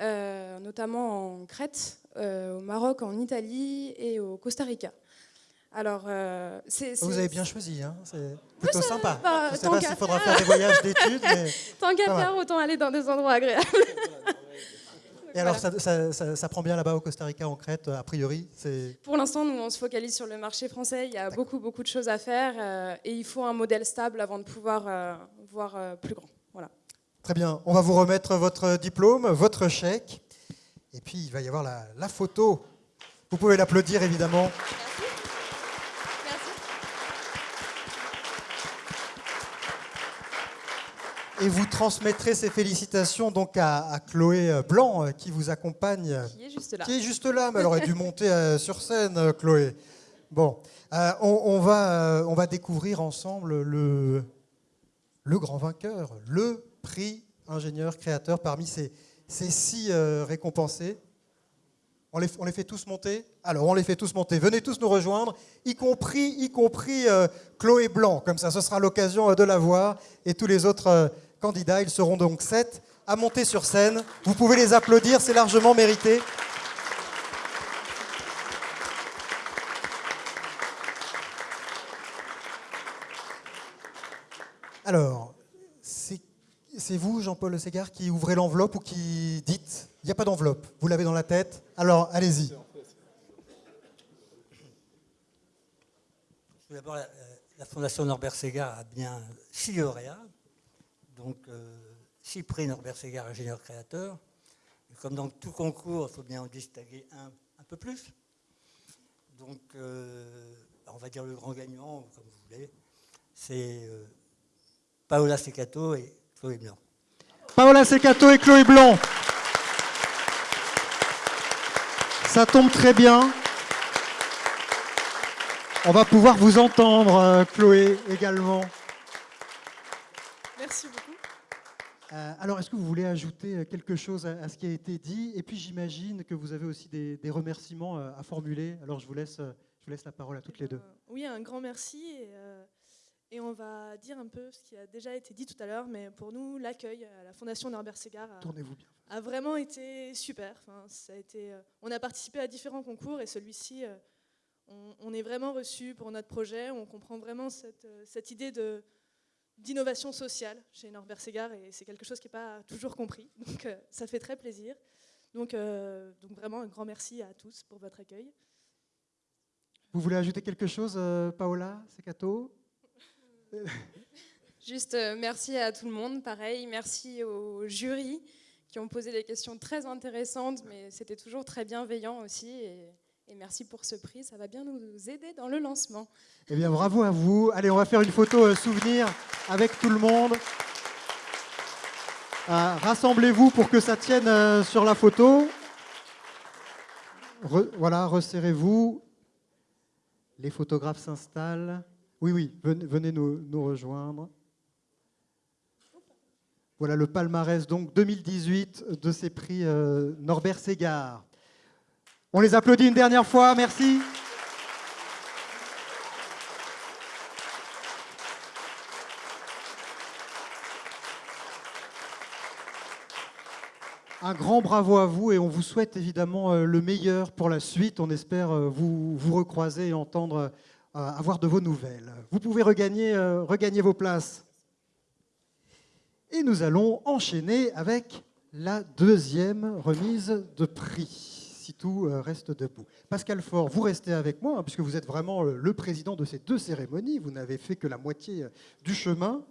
euh, notamment en Crète, euh, au Maroc, en Italie et au Costa Rica. Alors, euh, Vous avez bien choisi, hein, c'est plutôt ça sympa. va, Je ne sais pas s'il faudra faire. des voyages d'études, mais... Tant qu'à faire, autant aller dans des endroits agréables. Et alors, ça, ça- ça- ça prend bien là-bas au Costa Rica, en Crète, a priori. Pour l'instant, nous, on se focalise sur le marché français. Il y a beaucoup, beaucoup de choses à faire euh, et il faut un modèle stable avant de pouvoir euh, voir euh, plus grand. Voilà. Très bien, on va vous remettre votre diplôme, votre chèque, et puis il va y avoir la, la photo. Vous pouvez l'applaudir, évidemment. Et vous transmettrez ces félicitations donc à, à Chloé euh, Blanc euh, qui vous accompagne. Qui est juste là. Qui est juste là, mais elle aurait dû monter euh, sur scène, Chloé. Bon, euh, on, on va, on va découvrir ensemble le, le grand vainqueur, le prix ingénieur créateur parmi ces, ces six euh, récompensés. On les, on les fait tous monter Alors, on les fait tous monter. Venez tous nous rejoindre, y compris, y compris euh, Chloé Blanc. Comme ça, ce sera l'occasion de la voir. Et tous les autres candidats, ils seront donc sept à monter sur scène. Vous pouvez les applaudir, c'est largement mérité. Alors, c'est vous, Jean-Paul Ségard, qui ouvrez l'enveloppe ou qui dites Il n'y a pas d'enveloppe, vous l'avez dans la tête, alors allez-y. D'abord, la, la Fondation Norbert Ségard a bien lauréats, donc euh, six prix Norbert Ségard ingénieur créateur. Et comme dans tout concours, il faut bien en distinguer un un peu plus. Donc, euh, on va dire le grand gagnant, comme vous voulez, c'est euh, Paola Secato et Chloé Blanc. Paola Secato et Chloé Blanc. Ça tombe très bien. On va pouvoir vous entendre, Chloé, également. Merci beaucoup. Euh, alors, est-ce que vous voulez ajouter euh, quelque chose à, à ce qui a été dit? Et puis, j'imagine que vous avez aussi des, des remerciements euh, à formuler. Alors, je vous laisse, je vous laisse la parole à toutes les deux. Oui, un grand merci. Et, euh, et on va dire un peu ce qui a déjà été dit tout à l'heure, mais pour nous, l'accueil à la Fondation Norbert Ségard a, a vraiment été super. Enfin, ça a été, euh, on a participé à différents concours et celui-ci, on, on est vraiment reçu pour notre projet. On comprend vraiment cette, cette idée de d'innovation sociale chez Norbert Ségard et c'est quelque chose qui n'est pas toujours compris. Donc euh, ça fait très plaisir. Donc, euh, donc vraiment un grand merci à tous pour votre accueil. Vous voulez ajouter quelque chose, euh, Paola Secato? Juste euh, merci à tout le monde, pareil, merci aux jurys qui ont posé des questions très intéressantes, mais c'était toujours très bienveillant aussi. Et, et merci pour ce prix, ça va bien nous aider dans le lancement. Eh bien, bravo à vous. Allez, on va faire une photo euh, souvenir avec tout le monde. Euh, Rassemblez-vous pour que ça tienne euh, sur la photo. Voilà, resserrez-vous. Les photographes s'installent. Oui, oui, venez, venez nous, nous rejoindre. Voilà le palmarès donc 2018 de ces prix euh, Norbert Ségard. On les applaudit une dernière fois, merci. Un grand bravo à vous et on vous souhaite évidemment euh, le meilleur pour la suite. On espère euh, vous, vous recroiser et entendre, euh, avoir de vos nouvelles. Vous pouvez regagner, regagner vos places. Et nous allons enchaîner avec la deuxième remise de prix, tout euh, reste debout. Pascal Faure, vous restez avec moi, hein, puisque vous êtes vraiment euh, le président de ces deux cérémonies. Vous n'avez fait que la moitié euh, du chemin.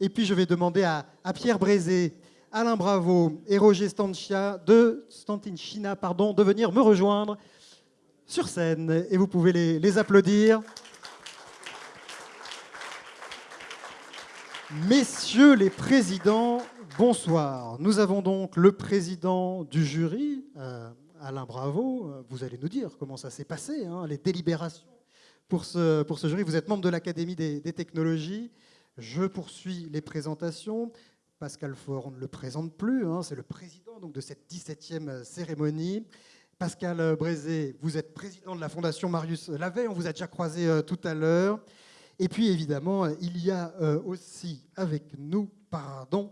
Et puis je vais demander à, Pierre Brézé, Alain Bravo et Roger de Stantinchina, pardon, de venir me rejoindre sur scène. Et vous pouvez les, applaudir. Messieurs les présidents, bonsoir. Nous avons donc le président du jury, Alain Bravo. Euh, Vous allez nous dire comment ça s'est passé, hein, les délibérations pour ce, pour jury. Vous êtes membre de l'Académie des, technologies. Je poursuis les présentations. Pascal Faure, ne le présente plus, hein, c'est le président donc, de cette 17e cérémonie. Pascal Brézé, vous êtes président de la Fondation Marius Lavet, on vous a déjà croisé euh, tout à l'heure. Et puis évidemment, il y a euh, aussi avec nous, pardon,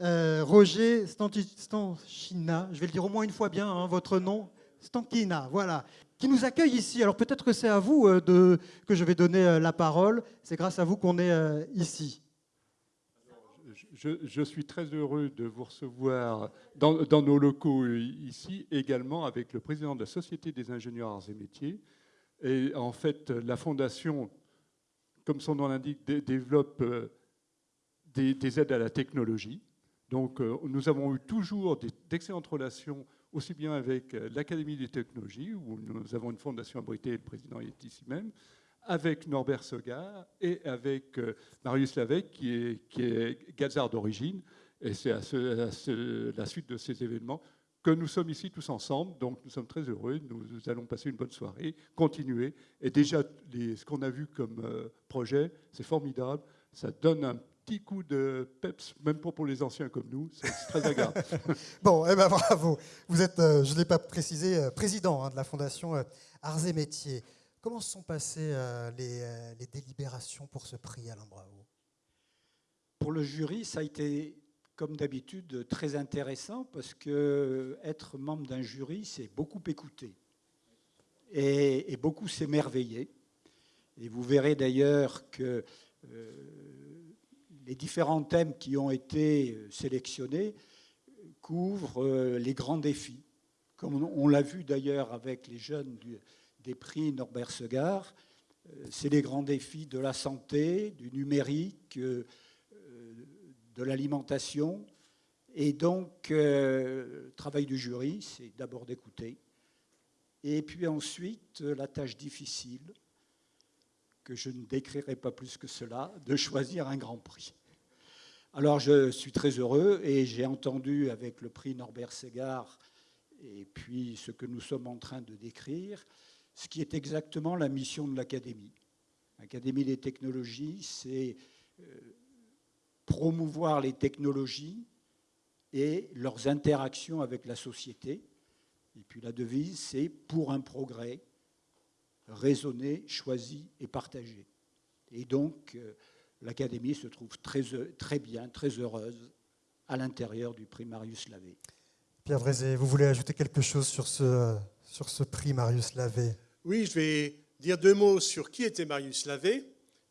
euh, Roger Stanchina, je vais le dire au moins une fois bien, hein, votre nom, Stankina, voilà, qui nous accueille ici. Alors peut-être que c'est à vous de, que je vais donner la parole. C'est grâce à vous qu'on est ici. Je, suis très heureux de vous recevoir dans, nos locaux ici, également avec le président de la Société des ingénieurs arts et métiers. Et en fait, la fondation, comme son nom l'indique, développe des, aides à la technologie. Donc euh, nous avons eu toujours d'excellentes relations, aussi bien avec euh, l'Académie des technologies, où nous avons une fondation abritée, le président est ici même, avec Norbert Segar et avec euh, Marius Lavec, qui est, Gazard d'origine. Et c'est à, la suite de ces événements que nous sommes ici tous ensemble. Donc nous sommes très heureux. Nous, allons passer une bonne soirée, continuer. Et déjà, ce qu'on a vu comme projet, c'est formidable. Ça donne un petit coup de peps, même pas pour les anciens comme nous. C'est très agréable. bon, eh ben, bravo. Vous êtes, euh, je ne l'ai pas précisé, euh, président hein, de la Fondation euh, Arts et Métiers. Comment se sont passées les, les, délibérations pour ce prix, Alain Bravo? Pour le jury, ça a été, comme d'habitude, très intéressant parce que être membre d'un jury, c'est beaucoup écouter et, et beaucoup s'émerveiller. Et vous verrez d'ailleurs que les différents thèmes qui ont été euh, sélectionnés couvrent euh, les grands défis. Comme on l'a vu d'ailleurs avec les jeunes des prix Norbert Segar, euh, c'est les grands défis de la santé, du numérique, de l'alimentation. Et donc, le travail du jury, c'est d'abord d'écouter. Et puis ensuite, la tâche difficile, que je ne décrirai pas plus que cela, de choisir un grand prix. Alors je suis très heureux et j'ai entendu avec le prix Norbert Ségard et puis ce que nous sommes en train de décrire, ce qui est exactement la mission de l'Académie. L'Académie des technologies, c'est euh, promouvoir les technologies et leurs interactions avec la société. Et puis la devise, c'est pour un progrès raisonné, choisi et partagé. Et donc, euh, l'Académie se trouve très, très bien, très heureuse à l'intérieur du prix Marius Lavé. Pierre Brézé, vous voulez ajouter quelque chose sur ce, sur ce prix Marius Lavé? Oui, je vais dire deux mots sur qui était Marius Lavé,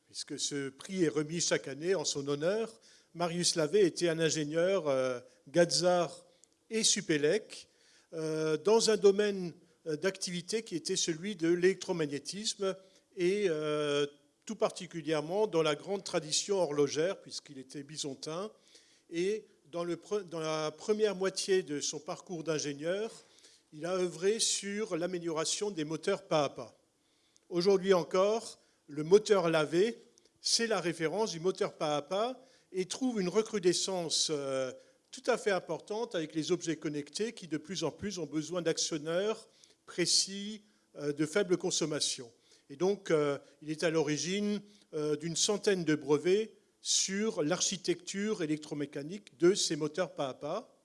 puisque ce prix est remis chaque année en son honneur. Marius Lavé était un ingénieur euh, Gazar et Supélec euh, dans un domaine euh, d'activité qui était celui de l'électromagnétisme et euh, tout particulièrement dans la grande tradition horlogère, puisqu'il était bisontin, et dans, la première moitié de son parcours d'ingénieur, il a œuvré sur l'amélioration des moteurs pas à pas. Aujourd'hui encore, le moteur lavé, c'est la référence du moteur pas à pas et trouve une recrudescence euh, tout à fait importante avec les objets connectés qui de plus en plus ont besoin d'actionneurs précis euh, de faible consommation. Et donc, euh, il est à l'origine euh, d'une centaine de brevets sur l'architecture électromécanique de ces moteurs pas à pas.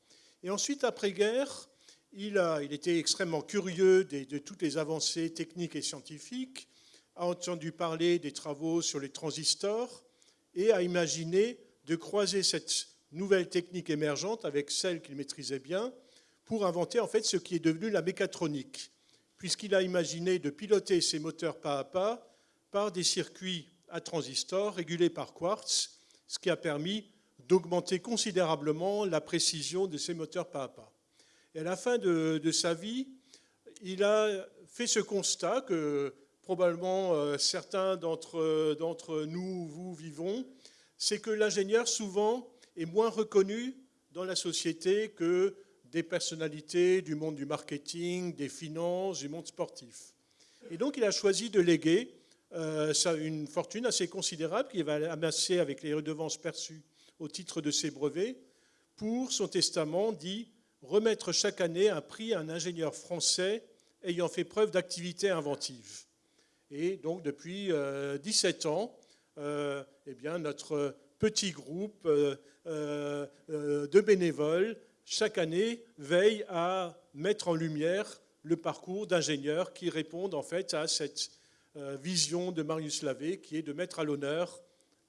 Et ensuite, après-guerre, il, a, il était extrêmement curieux de, toutes les avancées techniques et scientifiques, a entendu parler des travaux sur les transistors et a imaginé de croiser cette nouvelle technique émergente avec celle qu'il maîtrisait bien pour inventer en fait ce qui est devenu la mécatronique puisqu'il a imaginé de piloter ses moteurs pas à pas par des circuits à transistors régulés par quartz, ce qui a permis d'augmenter considérablement la précision de ces moteurs pas à pas. Et à la fin de, sa vie, il a fait ce constat que probablement euh, certains d'entre nous, vous, vivons, c'est que l'ingénieur souvent est moins reconnu dans la société que des personnalités du monde du marketing, des finances, du monde sportif. Et donc il a choisi de léguer euh, une fortune assez considérable qu'il va amasser avec les redevances perçues au titre de ses brevets pour son testament dit remettre chaque année un prix à un ingénieur français ayant fait preuve d'activité inventive. Et donc depuis 17 euh, ans, euh, eh bien, notre petit groupe de bénévoles chaque année, veille à mettre en lumière le parcours d'ingénieurs qui répondent en fait à cette euh, vision de Marius Lavé, qui est de mettre à l'honneur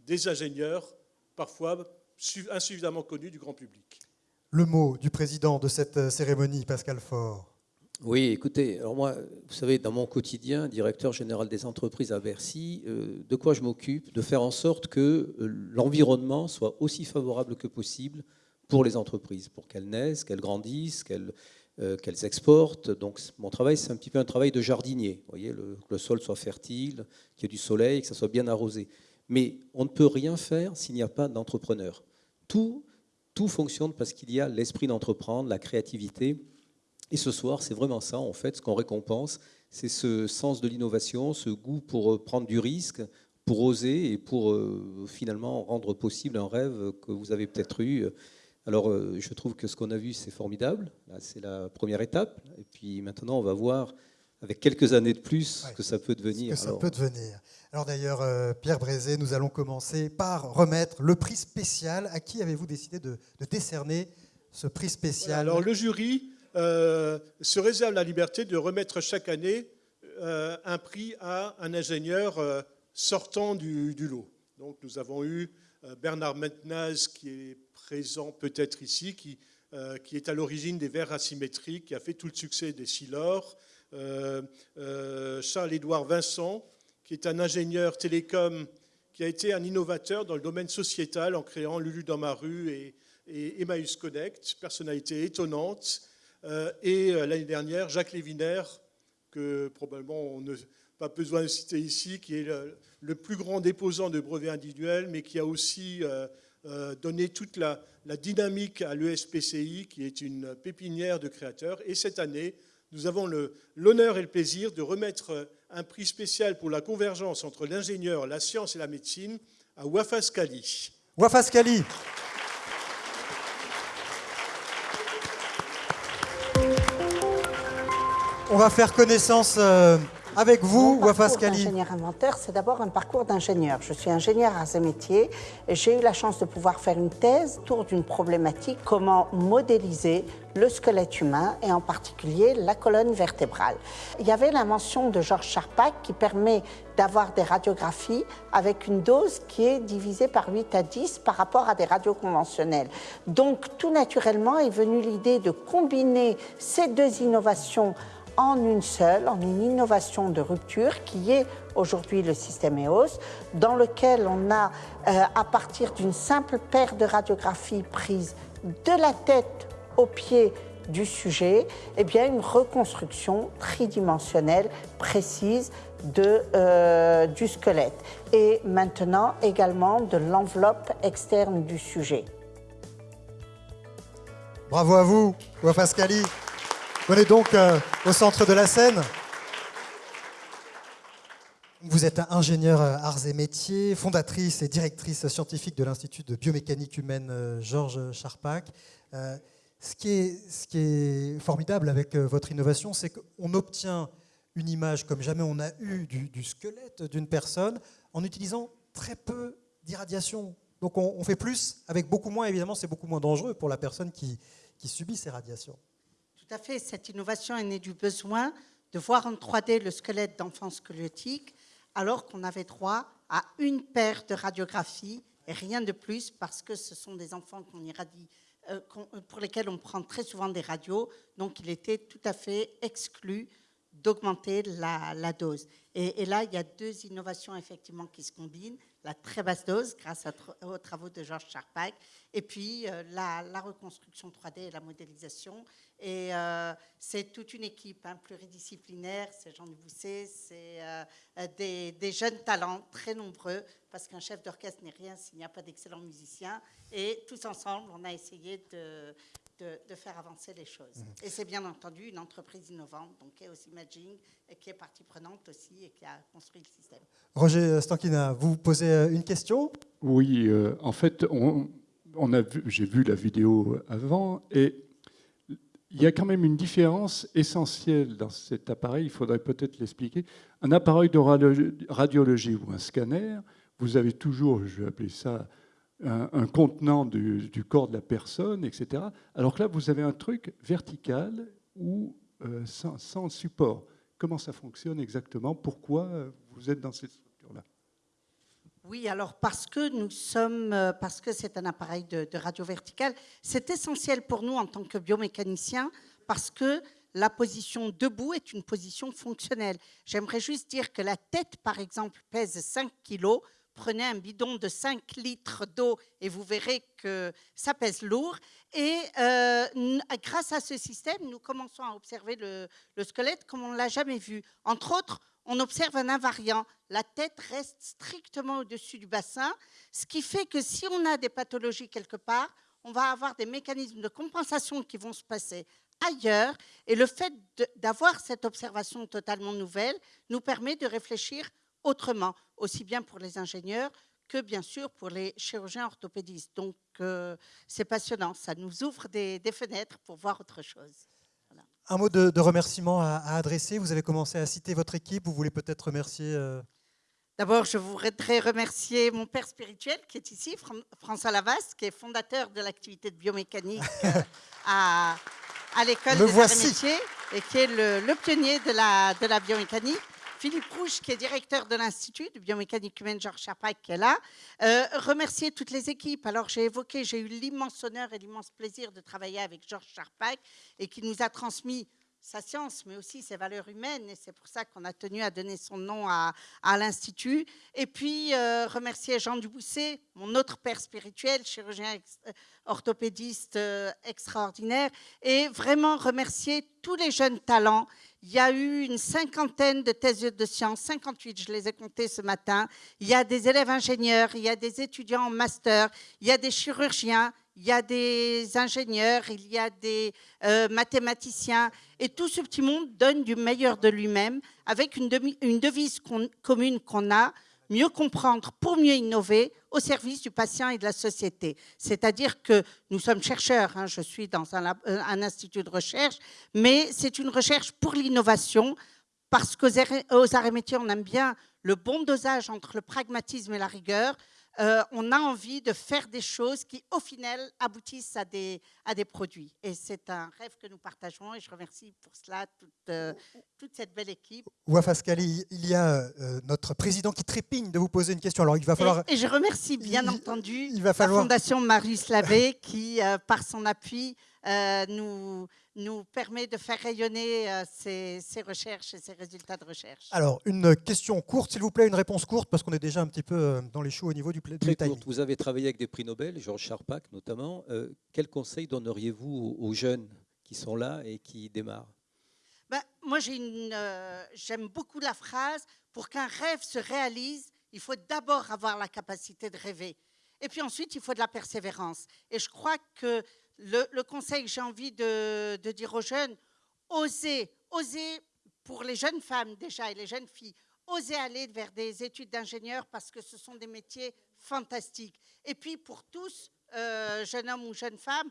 des ingénieurs parfois insuffisamment connus du grand public. Le mot du président de cette euh, cérémonie, Pascal Faure. Oui, écoutez, alors moi, vous savez, dans mon quotidien, directeur général des entreprises à Bercy, euh, de quoi je m'occupe? De faire en sorte que l'environnement soit aussi favorable que possible pour les entreprises, pour qu'elles naissent, qu'elles grandissent, qu'elles euh, exportent. Donc mon travail, c'est un petit peu un travail de jardinier. Vous voyez, le, que le sol soit fertile, qu'il y ait du soleil, que ça soit bien arrosé. Mais on ne peut rien faire s'il n'y a pas d'entrepreneur. Tout, tout fonctionne parce qu'il y a l'esprit d'entreprendre, la créativité et ce soir, c'est vraiment ça, en fait, ce qu'on récompense, c'est ce sens de l'innovation, ce goût pour euh, prendre du risque, pour oser et pour euh, finalement rendre possible un rêve que vous avez peut-être eu. Alors, euh, je trouve que ce qu'on a vu, c'est formidable. Là, c'est la première étape. Et puis maintenant, on va voir, avec quelques années de plus, ce que ça peut devenir. Ce que ça peut devenir. Alors d'ailleurs, Pierre Brézé, nous allons commencer par remettre le prix spécial. À qui avez-vous décidé de, de décerner ce prix spécial Alors le jury euh, se réserve la liberté de remettre chaque année euh, un prix à un ingénieur euh, sortant du, lot. Donc nous avons eu Bernard Mentnaz qui est présent peut-être ici, qui, qui, est à l'origine des verres asymétriques, qui a fait tout le succès des Silor. Charles-Édouard Vincent, qui est un ingénieur télécom, qui a été un innovateur dans le domaine sociétal en créant Lulu dans ma rue et, et Emmaüs Connect, personnalité étonnante. Euh, et euh, l'année dernière, Jacques Léviner, que probablement on n'a pas besoin de citer ici, qui est le, plus grand déposant de brevets individuels, mais qui a aussi euh, donné toute la, dynamique à l'ESPCI, qui est une pépinière de créateurs. Et cette année, nous avons l'honneur et le plaisir de remettre un prix spécial pour la convergence entre l'ingénieur, la science et la médecine à Wafas Kali. Wafas Kali On va faire connaissance euh, avec vous, Wafas Kali. Ingénieur inventaire, c'est d'abord un parcours d'ingénieur. Je suis ingénieur à ces métiers et j'ai eu la chance de pouvoir faire une thèse autour d'une problématique comment modéliser le squelette humain et en particulier la colonne vertébrale. Il y avait la mention de Georges Charpak qui permet d'avoir des radiographies avec une dose qui est divisée par 8 à 10 par rapport à des radios conventionnelles. Donc tout naturellement est venue l'idée de combiner ces deux innovations en une seule, en une innovation de rupture qui est aujourd'hui le système EOS, dans lequel on a, euh, à partir d'une simple paire de radiographies prises de la tête au pied du sujet, eh bien une reconstruction tridimensionnelle précise de, euh, du squelette et maintenant également de l'enveloppe externe du sujet. Bravo à vous, Pascali. Est donc euh, au centre de la scène. Vous êtes ingénieure euh, arts et métiers, fondatrice et directrice scientifique de l'Institut de biomécanique humaine euh, Georges Charpak. ce, qui est, ce qui est formidable avec votre innovation, c'est qu'on obtient une image comme jamais on a eu du, squelette d'une personne en utilisant très peu d'irradiation. Donc on, fait plus avec beaucoup moins, évidemment c'est beaucoup moins dangereux pour la personne qui subit ces radiations. Tout à fait. Cette innovation est née du besoin de voir en 3D le squelette d'enfants squelettiques, alors qu'on avait droit à une paire de radiographies et rien de plus, parce que ce sont des enfants qu'on irradie, euh, pour lesquels on prend très souvent des radios, donc il était tout à fait exclu d'augmenter la, dose. Et, là, il y a deux innovations effectivement qui se combinent la très basse dose grâce aux travaux de Georges Charpak, et puis euh, la, reconstruction 3D et la modélisation. Et euh, c'est toute une équipe hein, pluridisciplinaire, c'est Jean Dubousset, c'est euh, des, jeunes talents très nombreux, parce qu'un chef d'orchestre n'est rien s'il n'y a pas d'excellents musiciens. Et tous ensemble, on a essayé de, de, faire avancer les choses. Mmh. Et c'est bien entendu une entreprise innovante, donc Chaos Imaging, qui est partie prenante aussi et qui a construit le système. Roger Stankina, vous posez euh, une question? Oui, euh, en fait, on, on a j'ai vu la vidéo avant et il y a quand même une différence essentielle dans cet appareil, il faudrait peut-être l'expliquer. Un appareil de radiologie ou un scanner, vous avez toujours, je vais appeler ça, un, contenant du, corps de la personne, etc. Alors que là, vous avez un truc vertical ou euh, sans, support. Comment ça fonctionne exactement? Pourquoi euh, vous êtes dans cette structure-là? Oui, alors parce que nous sommes, euh, parce que c'est un appareil de, radio verticale, c'est essentiel pour nous en tant que biomécaniciens parce que la position debout est une position fonctionnelle. J'aimerais juste dire que la tête, par exemple, pèse 5 kg. Prenez un bidon de 5 litres d'eau et vous verrez que ça pèse lourd. Et euh, grâce à ce système, nous commençons à observer le, le squelette comme on ne l'a jamais vu. Entre autres, on observe un invariant. La tête reste strictement au-dessus du bassin, ce qui fait que si on a des pathologies quelque part, on va avoir des mécanismes de compensation qui vont se passer ailleurs. Et le fait d'avoir cette observation totalement nouvelle nous permet de réfléchir autrement, aussi bien pour les ingénieurs que bien sûr pour les chirurgiens orthopédistes. Donc euh, c'est passionnant, ça nous ouvre des, fenêtres pour voir autre chose. Un mot de, remerciement à, adresser. Vous avez commencé à citer votre équipe. Vous voulez peut-être remercier euh, D'abord, je voudrais remercier mon père spirituel qui est ici, François Lavas, qui est fondateur de l'activité de biomécanique euh, à, à l'école des arts et métiers et qui est le, pionnier de la, de la biomécanique. Philippe Rouge, qui est directeur de l'Institut de biomécanique humaine Georges Charpak, qui est là. Euh, remercier toutes les équipes. Alors, j'ai évoqué, j'ai eu l'immense honneur et l'immense plaisir de travailler avec Georges Charpak et qui nous a transmis sa science, mais aussi ses valeurs humaines. Et c'est pour ça qu'on a tenu à donner son nom à, l'Institut. Et puis, euh, remercier Jean Dubousset, mon autre père spirituel, chirurgien euh, orthopédiste extraordinaire. Et vraiment remercier tous les jeunes talents. Il y a eu une cinquantaine de thèses de sciences, 58, je les ai comptées ce matin. Il y a des élèves ingénieurs, il y a des étudiants en master, il y a des chirurgiens, il y a des ingénieurs, il y a des euh, mathématiciens, et tout ce petit monde donne du meilleur de lui-même avec une, devise commune qu'on a, mieux comprendre pour mieux innover au service du patient et de la société. C'est-à-dire que nous sommes chercheurs, hein, je suis dans un, euh, un, institut de recherche, mais c'est une recherche pour l'innovation, parce qu'aux arts et métiers, on aime bien le bon dosage entre le pragmatisme et la rigueur. Euh, on a envie de faire des choses qui, au final, aboutissent à des, à des produits. Et c'est un rêve que nous partageons et je remercie pour cela toute, euh, toute cette belle équipe. Ouaf Ascali, il y a euh, notre président qui trépigne de vous poser une question. Alors, il va falloir... Et, je remercie bien entendu la Fondation Marius Lavé qui, par son appui, nous nous permet de faire rayonner euh, ces, recherches et ces résultats de recherche. Alors, une question courte, s'il vous plaît, une réponse courte, parce qu'on est déjà un petit peu euh, dans les choux au niveau du, du Très courte. Vous avez travaillé avec des prix Nobel, Georges Charpak notamment. Euh, quel conseil donneriez-vous aux jeunes qui sont là et qui démarrent? Ben, Moi, j'aime beaucoup la phrase, pour qu'un rêve se réalise, il faut d'abord avoir la capacité de rêver. Et puis ensuite, il faut de la persévérance. Et je crois que le, conseil que j'ai envie de, dire aux jeunes, osez, osez pour les jeunes femmes déjà et les jeunes filles, osez aller vers des études d'ingénieur parce que ce sont des métiers fantastiques. Et puis pour tous, euh, jeunes hommes ou jeunes femmes,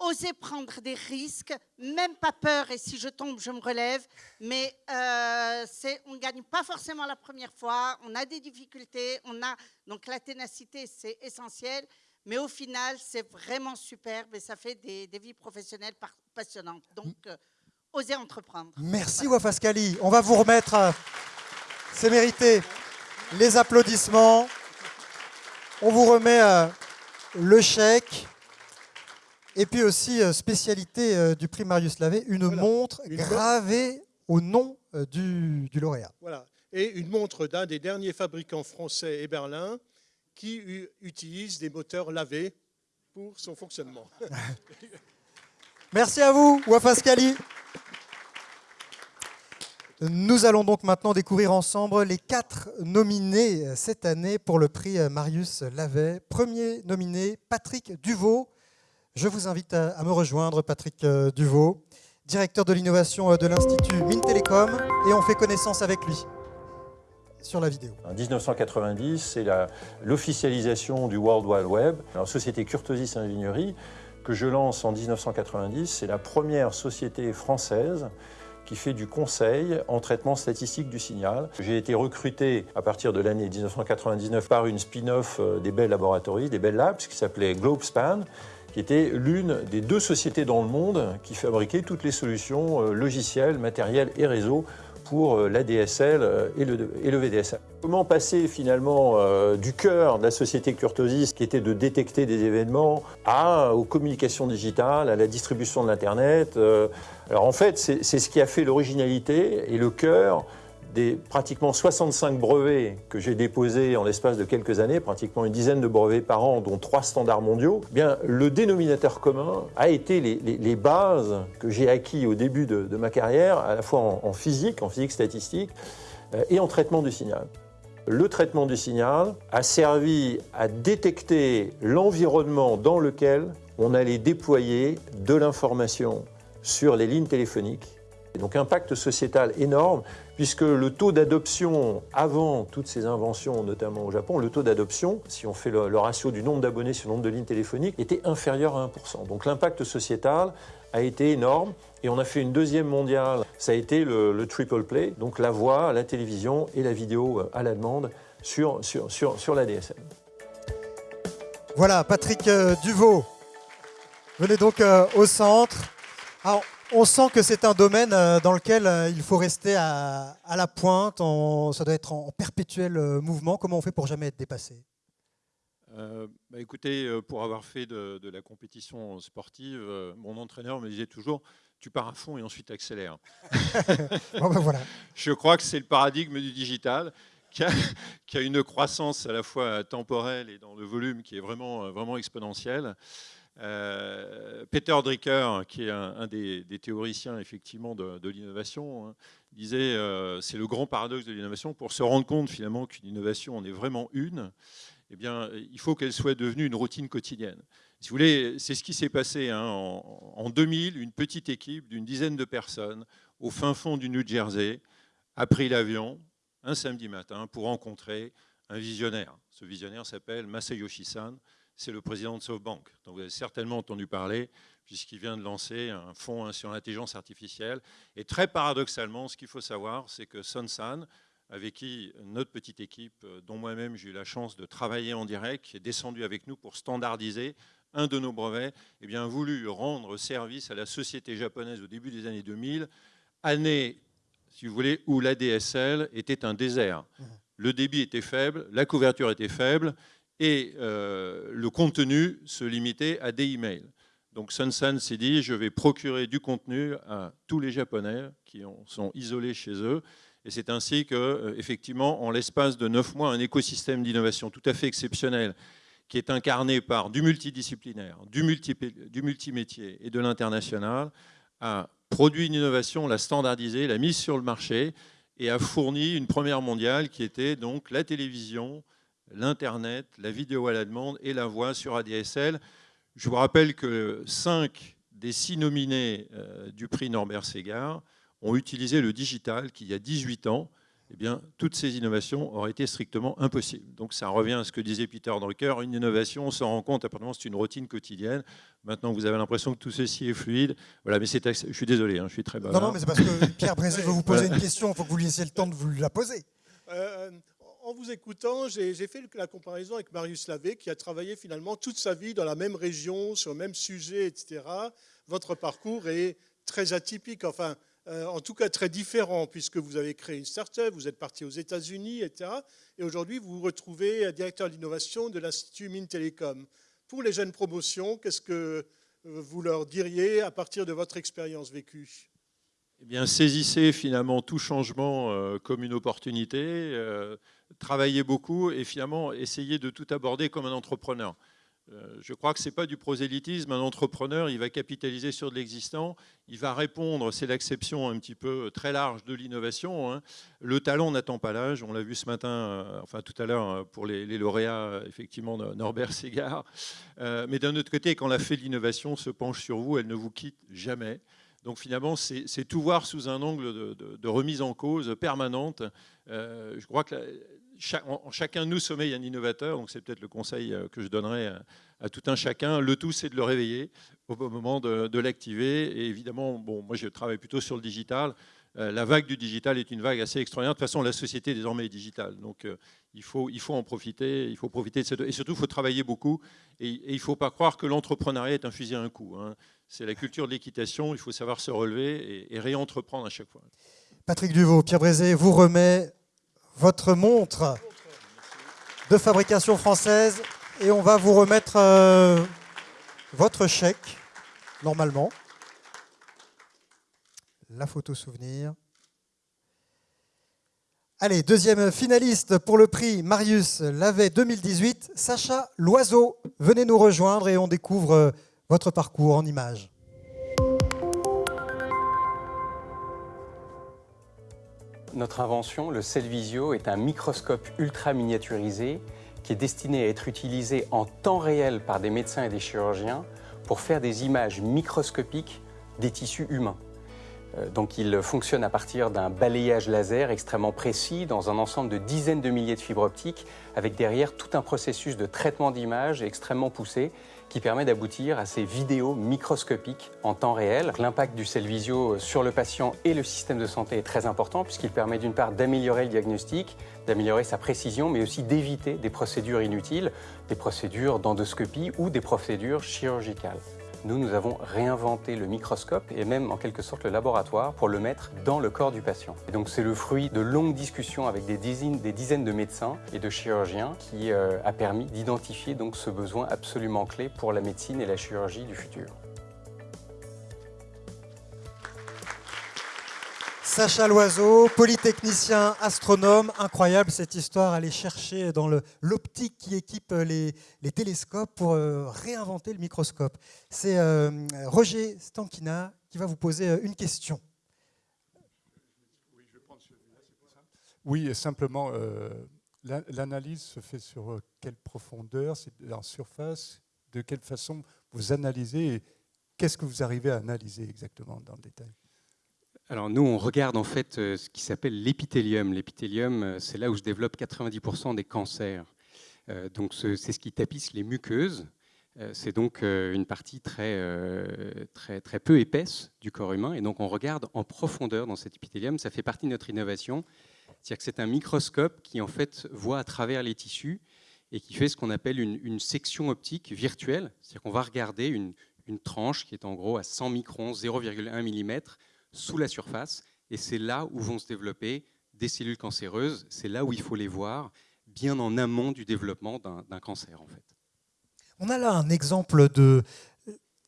osez prendre des risques, même pas peur, et si je tombe, je me relève, mais euh, on ne gagne pas forcément la première fois, on a des difficultés, on a, donc la ténacité, c'est essentiel, mais au final, c'est vraiment superbe et ça fait des, vies professionnelles passionnantes. Donc, euh, osez entreprendre. Merci Wafaskali. On va vous remettre, euh, c'est mérité, les applaudissements. On vous remet euh, le chèque. Et puis aussi, spécialité du prix Marius Lavé, une montre gravée au nom du, du lauréat. Voilà. Et une montre d'un des derniers fabricants français et Berlin, qui utilise des moteurs lavés pour son fonctionnement. Merci à vous, Wafaskali. Nous allons donc maintenant découvrir ensemble les quatre nominés cette année pour le prix Marius Lavet. Premier nominé, Patrick Duvaux. Je vous invite à me rejoindre, Patrick Duvaux, directeur de l'innovation de l'Institut Mines Télécom, et on fait connaissance avec lui sur la vidéo. En 1990, c'est l'officialisation du World Wide Web. La société Curtosis Ingénierie, que je lance en 1990, c'est la première société française qui fait du conseil en traitement statistique du signal. J'ai été recruté à partir de l'année 1999 par une spin-off euh, des Bell Laboratories, des Bell Labs, qui s'appelait GlobeSpan, qui était l'une des deux sociétés dans le monde qui fabriquait toutes les solutions euh, logicielles, matérielles et réseaux pour l'ADSL et le, et le VDSL. Comment passer finalement du cœur de la société Curtosis, qui était de détecter des événements, à, aux communications digitales, à la distribution de l'Internet Alors en fait, c'est ce qui a fait l'originalité et le cœur des pratiquement 65 brevets que j'ai déposés en l'espace de quelques années, pratiquement une dizaine de brevets par an, dont trois standards mondiaux, eh bien, le dénominateur commun a été les, bases que j'ai acquis au début de, ma carrière, à la fois en, physique, en physique statistique, euh, et en traitement du signal. Le traitement du signal a servi à détecter l'environnement dans lequel on allait déployer de l'information sur les lignes téléphoniques. Donc impact sociétal énorme puisque le taux d'adoption, avant toutes ces inventions, notamment au Japon, le taux d'adoption, si on fait le, ratio du nombre d'abonnés sur le nombre de lignes téléphoniques, était inférieur à 1%. Donc l'impact sociétal a été énorme. Et on a fait une deuxième mondiale, ça a été le, triple play, donc la voix, la télévision et la vidéo à la demande sur, sur, sur, la DSM. Voilà, Patrick euh, Duvaux, venez donc euh, au centre. On sent que c'est un domaine euh, dans lequel euh, il faut rester à, la pointe, ça doit être en perpétuel euh, mouvement. Comment on fait pour jamais être dépassé? Bah Écoutez, pour avoir fait de, la compétition sportive, mon entraîneur me disait toujours tu pars à fond et ensuite accélère. Ben voilà. Je crois que c'est le paradigme du digital qui a, qui a, une croissance à la fois temporelle et dans le volume qui est vraiment, vraiment exponentielle. Euh, Peter Drucker, qui est un, des, théoriciens effectivement de, l'innovation, hein, disait euh, c'est le grand paradoxe de l'innovation. Pour se rendre compte finalement qu'une innovation en est vraiment une, eh bien, il faut qu'elle soit devenue une routine quotidienne. Si vous voulez, c'est ce qui s'est passé hein, en, en, 2000. Une petite équipe d'une dizaine de personnes au fin fond du New Jersey a pris l'avion un samedi matin pour rencontrer un visionnaire. Ce visionnaire s'appelle Masayoshi San c'est le président de SoftBank, dont vous avez certainement entendu parler, puisqu'il vient de lancer un fonds sur l'intelligence artificielle. Et très paradoxalement, ce qu'il faut savoir, c'est que Son San, avec qui notre petite équipe, dont moi-même j'ai eu la chance de travailler en direct, qui est descendu avec nous pour standardiser un de nos brevets, eh bien, a voulu rendre service à la société japonaise au début des années 2000, année, si vous voulez, où l'ADSL était un désert. Mmh. Le débit était faible, la couverture était faible, et euh, le contenu se limitait à des emails. Donc Sun Sun s'est dit, je vais procurer du contenu à tous les Japonais qui sont isolés chez eux. Et c'est ainsi que, euh, effectivement, en l'espace de neuf mois, un écosystème d'innovation tout à fait exceptionnel, qui est incarné par du multidisciplinaire, du, multi, du multimétier et de l'international, a produit une innovation, l'a standardisée, l'a mise sur le marché et a fourni une première mondiale qui était donc la télévision, l'Internet, la vidéo à la demande et la voix sur ADSL. Je vous rappelle que cinq des six nominés euh, du prix Norbert Segard ont utilisé le digital qui, il y a 18 ans, eh bien, toutes ces innovations auraient été strictement impossibles. Donc ça revient à ce que disait Peter Drucker, une innovation, on s'en rend compte, apparemment c'est une routine quotidienne. Maintenant vous avez l'impression que tout ceci est fluide. Voilà, mais c'est, je suis désolé, hein, je suis très bas. Non, non, mais c'est parce que Pierre Brézé veut vous poser une question, il faut que vous lui laissiez le temps de vous la poser. Euh, en vous écoutant, j'ai fait la comparaison avec Marius Lavé, qui a travaillé finalement toute sa vie dans la même région, sur le même sujet, etc. Votre parcours est très atypique, enfin, euh, en tout cas très différent, puisque vous avez créé une start-up, vous êtes parti aux États-Unis, etc. Et aujourd'hui, vous vous retrouvez directeur d'innovation de l'Institut Mines Télécom. Pour les jeunes promotions, qu'est-ce que vous leur diriez à partir de votre expérience vécue? Eh bien, saisissez finalement tout changement euh, comme une opportunité. Euh, travailler beaucoup et finalement essayer de tout aborder comme un entrepreneur. Euh, je crois que ce n'est pas du prosélytisme. Un entrepreneur, il va capitaliser sur de l'existant, il va répondre, c'est l'acception un petit peu très large de l'innovation. Hein. Le talent n'attend pas l'âge, on l'a vu ce matin, euh, enfin tout à l'heure euh, pour les, lauréats, effectivement, Norbert Ségard. mais d'un autre côté, quand la fée de l'innovation se penche sur vous, elle ne vous quitte jamais. Donc finalement, c'est tout voir sous un angle de, remise en cause permanente. je crois que chacun de nous sommeille un innovateur, donc c'est peut-être le conseil euh, que je donnerais à, tout un chacun. Le tout, c'est de le réveiller au bon moment de, l'activer. Et évidemment, bon, moi je travaille plutôt sur le digital. Euh, la vague du digital est une vague assez extraordinaire. De toute façon, la société désormais est digitale. Donc euh, il, faut, il faut en profiter. Il faut profiter de cette... Et surtout, il faut travailler beaucoup. Et, il ne faut pas croire que l'entrepreneuriat est un fusil à un coup. Hein. C'est la culture de l'équitation. Il faut savoir se relever et, et réentreprendre à chaque fois. Patrick Duvaux, Pierre Brézé vous remet votre montre de fabrication française et on va vous remettre euh, votre chèque, normalement. La photo souvenir. Allez, deuxième finaliste pour le prix Marius Lavet 2018, Sacha Loiseau. Venez nous rejoindre et on découvre euh, votre parcours en images. Notre invention, le Cellvisio, est un microscope ultra miniaturisé qui est destiné à être utilisé en temps réel par des médecins et des chirurgiens pour faire des images microscopiques des tissus humains. Euh, donc il fonctionne à partir d'un balayage laser extrêmement précis dans un ensemble de dizaines de milliers de fibres optiques avec derrière tout un processus de traitement d'image extrêmement poussé qui permet d'aboutir à ces vidéos microscopiques en temps réel. L'impact du Cellvisio sur le patient et le système de santé est très important puisqu'il permet d'une part d'améliorer le diagnostic, d'améliorer sa précision, mais aussi d'éviter des procédures inutiles, des procédures d'endoscopie ou des procédures chirurgicales. Nous, nous avons réinventé le microscope et même en quelque sorte le laboratoire pour le mettre dans le corps du patient. Et donc c'est le fruit de longues discussions avec des dizaines, de médecins et de chirurgiens qui euh, a permis d'identifier ce besoin absolument clé pour la médecine et la chirurgie du futur. Sacha Loiseau, polytechnicien, astronome, incroyable cette histoire, aller chercher dans l'optique qui équipe les, télescopes pour euh, réinventer le microscope. C'est euh, Roger Stankina qui va vous poser euh, une question. Oui, simplement, l'analyse se fait sur quelle profondeur, c'est en surface, de quelle façon vous analysez et qu'est-ce que vous arrivez à analyser exactement dans le détail? Alors nous, on regarde en fait euh, ce qui s'appelle l'épithélium. L'épithélium, euh, c'est là où se développent 90% des cancers. Euh, donc c'est ce qui tapisse les muqueuses. C'est donc une partie très, très, très peu épaisse du corps humain. Et donc on regarde en profondeur dans cet épithélium. Ça fait partie de notre innovation. C'est-à-dire que c'est un microscope qui en fait voit à travers les tissus et qui fait ce qu'on appelle une, section optique virtuelle. C'est-à-dire qu'on va regarder une, une tranche qui est en gros à 100 microns, 0,1 mm, sous la surface, et c'est là où vont se développer des cellules cancéreuses, c'est là où il faut les voir, bien en amont du développement d'un cancer en fait. On a là un exemple de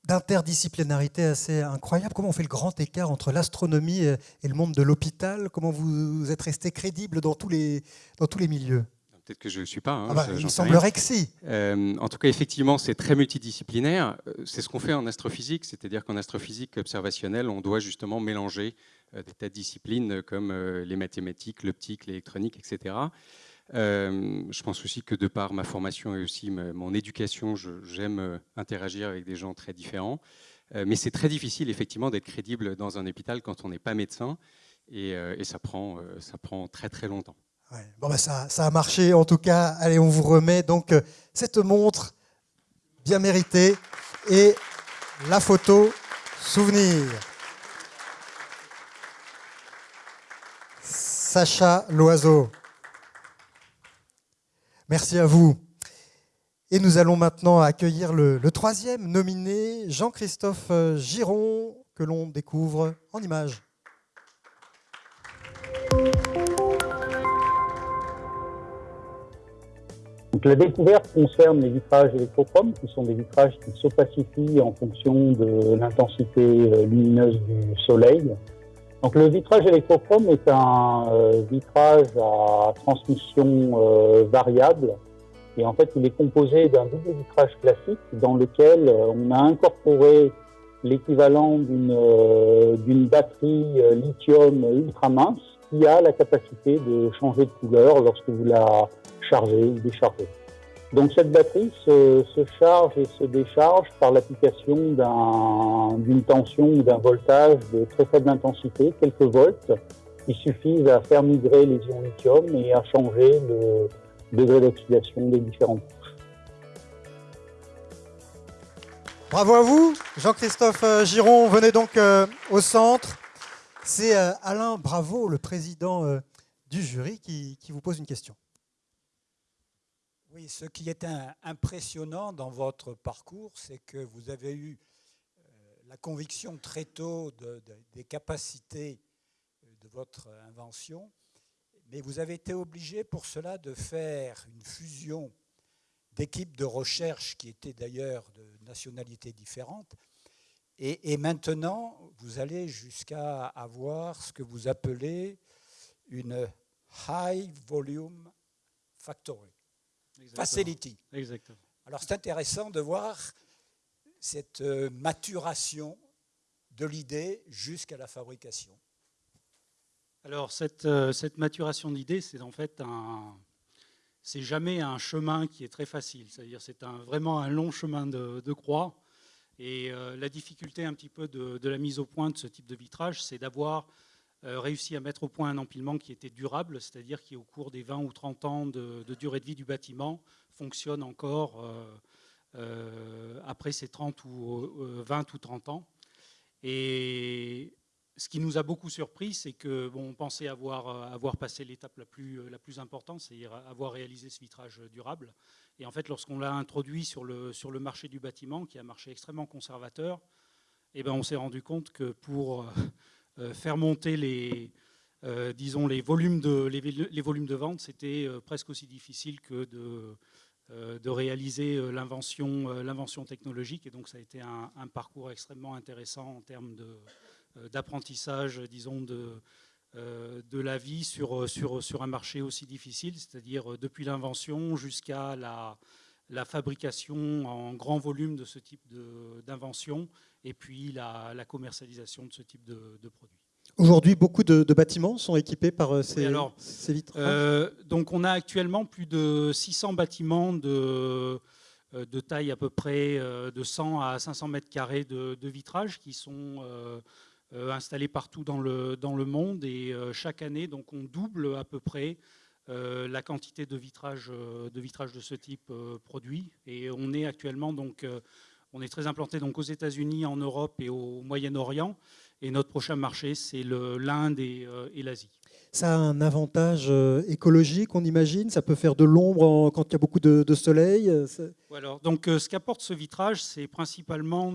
d'interdisciplinarité assez incroyable. Comment on fait le grand écart entre l'astronomie et le monde de l'hôpital? Comment vous êtes resté crédible dans tous les, dans tous les milieux? Peut-être que je ne le suis pas. Hein, ah bah, il semblerait que si. Euh, en tout cas, effectivement, c'est très multidisciplinaire. Euh, c'est ce qu'on fait en astrophysique, c'est-à-dire qu'en astrophysique observationnelle, on doit justement mélanger euh, des tas de disciplines comme les mathématiques, l'optique, l'électronique, etc. je pense aussi que de par ma formation et aussi mon éducation, j'aime interagir avec des gens très différents. mais c'est très difficile, effectivement, d'être crédible dans un hôpital quand on n'est pas médecin. Et, et ça, prend, ça prend très très longtemps. Bon, ça, ça, a marché en tout cas. Allez, on vous remet donc euh, cette montre bien méritée et la photo souvenir. Sacha Loiseau. Merci à vous. Et nous allons maintenant accueillir le, le troisième nominé, Jean-Christophe euh, Giron, que l'on découvre en images. La découverte concerne les vitrages électrochromes, qui sont des vitrages qui s'opacifient en fonction de l'intensité euh, lumineuse du soleil. Donc le vitrage électrochrome est un euh, vitrage à transmission euh, variable et en fait il est composé d'un double vitrage classique dans lequel on a incorporé l'équivalent d'une batterie lithium ultra mince qui a la capacité de changer de couleur lorsque vous la charger ou décharger. Donc cette batterie se, charge et se décharge par l'application d'une tension ou d'un voltage de très faible intensité, quelques volts, qui suffisent à faire migrer les ions lithium et à changer le degré d'oxydation des différentes couches. Bravo à vous, Jean-Christophe euh, Giron. Venez donc euh, au centre. C'est euh, Alain Bravo, le président du jury, qui vous pose une question. Oui, ce qui est impressionnant dans votre parcours, c'est que vous avez eu euh, la conviction très tôt des capacités de votre invention, mais vous avez été obligé pour cela de faire une fusion d'équipes de recherche qui étaient d'ailleurs de nationalités différentes. Et, et, maintenant, vous allez jusqu'à avoir ce que vous appelez une High Volume Factory. Exactement. Facility. Exactement. Alors c'est intéressant de voir cette euh, maturation de l'idée jusqu'à la fabrication. Alors cette, euh, cette maturation d'idée, c'est en fait un, c'est jamais un chemin qui est très facile. C'est-à-dire c'est un, vraiment un long chemin de, de croix. Et euh, la difficulté un petit peu de, la mise au point de ce type de vitrage, c'est d'avoir euh, réussi à mettre au point un empilement qui était durable, c'est-à-dire qui au cours des 20 ou 30 ans de, durée de vie du bâtiment fonctionne encore euh après ces 30 ou 20 ou 30 ans. Et ce qui nous a beaucoup surpris, c'est que bon, on pensait avoir, avoir passé l'étape la plus, la plus importante, c'est-à-dire avoir réalisé ce vitrage durable. Et en fait, lorsqu'on l'a introduit sur le, sur le marché du bâtiment, qui est un marché extrêmement conservateur, eh ben, on s'est rendu compte que pour euh, faire monter les, euh, disons, les, volumes de, les, volumes de vente, c'était euh, presque aussi difficile que de, euh, de réaliser euh, l'invention, euh, technologique. Et donc, ça a été un, un parcours extrêmement intéressant en termes d'apprentissage, disons, de, euh, de la vie sur, sur, sur un marché aussi difficile, c'est-à-dire depuis l'invention jusqu'à la, la, fabrication en grand volume de ce type d'invention et puis la, la, commercialisation de ce type de, de produits. Aujourd'hui, beaucoup de, de, bâtiments sont équipés par euh, ces, alors, ces vitrages euh, Donc on a actuellement plus de 600 bâtiments de, euh, de taille à peu près de 100 à 500 mètres carrés de, de vitrage qui sont euh, installés partout dans le, dans le monde et euh, chaque année, donc, on double à peu près euh, la quantité de vitrages de, vitrage de ce type produit. Et on est actuellement donc, on est très implanté donc aux États-Unis, en Europe et au Moyen-Orient. Et notre prochain marché, c'est l'Inde et l'Asie. Ça a un avantage écologique, on imagine. Ça peut faire de l'ombre quand il y a beaucoup de, soleil. Alors, donc, ce qu'apporte ce vitrage, c'est principalement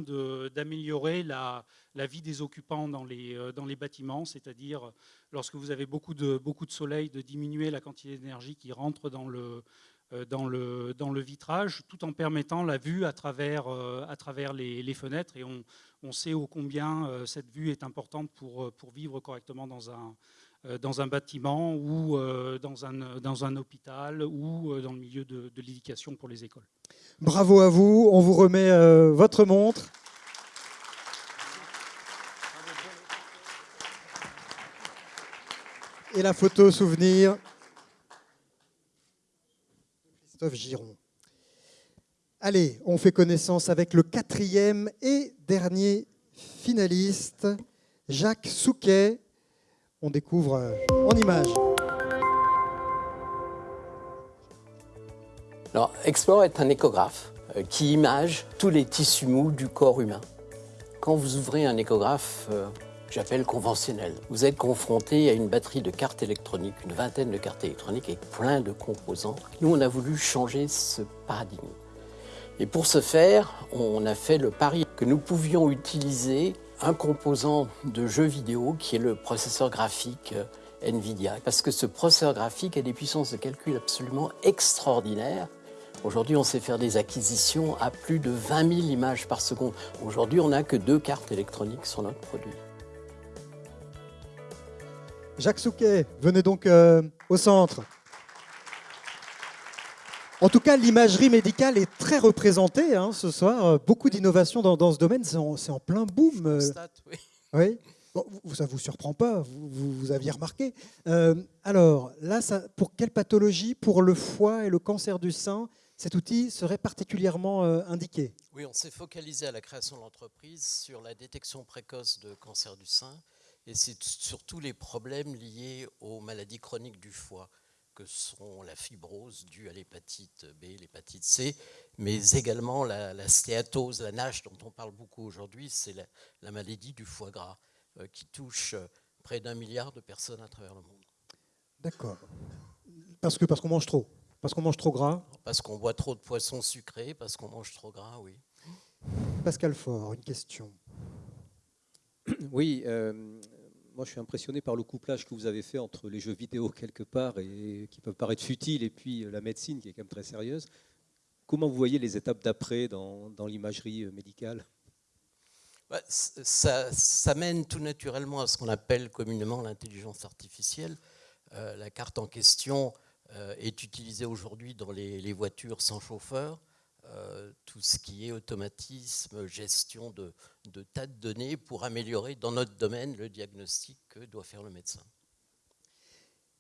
d'améliorer la, vie des occupants dans les, euh, bâtiments, c'est-à-dire lorsque vous avez beaucoup de, soleil, de diminuer la quantité d'énergie qui rentre dans le, euh, vitrage, tout en permettant la vue à travers, euh, les, fenêtres. Et on, sait ô combien cette vue est importante pour vivre correctement dans un, dans un bâtiment ou dans un, dans un hôpital ou dans le milieu de, de l'éducation pour les écoles. Bravo à vous, on vous remet votre montre. et la photo souvenir. Christophe Giron. Allez, on fait connaissance avec le quatrième et dernier finaliste, Jacques Souquet. On découvre en image. Alors, Explore est un échographe euh, qui image tous les tissus mous du corps humain. Quand vous ouvrez un échographe, euh, j'appelle conventionnel. Vous êtes confronté à une batterie de cartes électroniques, une vingtaine de cartes électroniques avec plein de composants. Nous, on a voulu changer ce paradigme. Et pour ce faire, on a fait le pari que nous pouvions utiliser un composant de jeu vidéo qui est le processeur graphique euh, NVIDIA. Parce que ce processeur graphique a des puissances de calcul absolument extraordinaires. Aujourd'hui, on sait faire des acquisitions à plus de 20 000 images par seconde. Aujourd'hui, on n'a que deux cartes électroniques sur notre produit. Jacques Souquet, venez donc euh, au centre. En tout cas, l'imagerie médicale est très représentée hein, ce soir. Beaucoup d'innovations dans, dans, ce domaine, c'est en, en, plein boom. Constate, oui. oui. Bon, ça ne vous surprend pas, vous, vous, vous aviez remarqué. Euh, alors, là, ça, pour quelle pathologie? Pour le foie et le cancer du sein, cet outil serait particulièrement euh, indiqué? Oui, on s'est focalisé à la création de l'entreprise sur la détection précoce de cancer du sein et c'est surtout les problèmes liés aux maladies chroniques du foie, que sont la fibrose due à l'hépatite B, l'hépatite C, mais également la, la, stéatose, la NASH dont on parle beaucoup aujourd'hui, c'est la, la, maladie du foie gras euh, qui touche euh, près d'un milliard de personnes à travers le monde. D'accord. Parce que parce qu'on mange trop Parce qu'on mange trop gras Parce qu'on boit trop de poissons sucrés, parce qu'on mange trop gras, oui. Pascal Faure, une question. Oui, euh, moi, je suis impressionné par le couplage que vous avez fait entre les jeux vidéo quelque part et qui peuvent paraître futiles et puis la médecine qui est quand même très sérieuse. Comment vous voyez les étapes d'après dans, l'imagerie médicale? Bah, ça, mène tout naturellement à ce qu'on appelle communément l'intelligence artificielle. Euh, la carte en question euh, est utilisée aujourd'hui dans les, voitures sans chauffeur. Euh, tout ce qui est automatisme, gestion de, de, tas de données pour améliorer dans notre domaine le diagnostic que doit faire le médecin.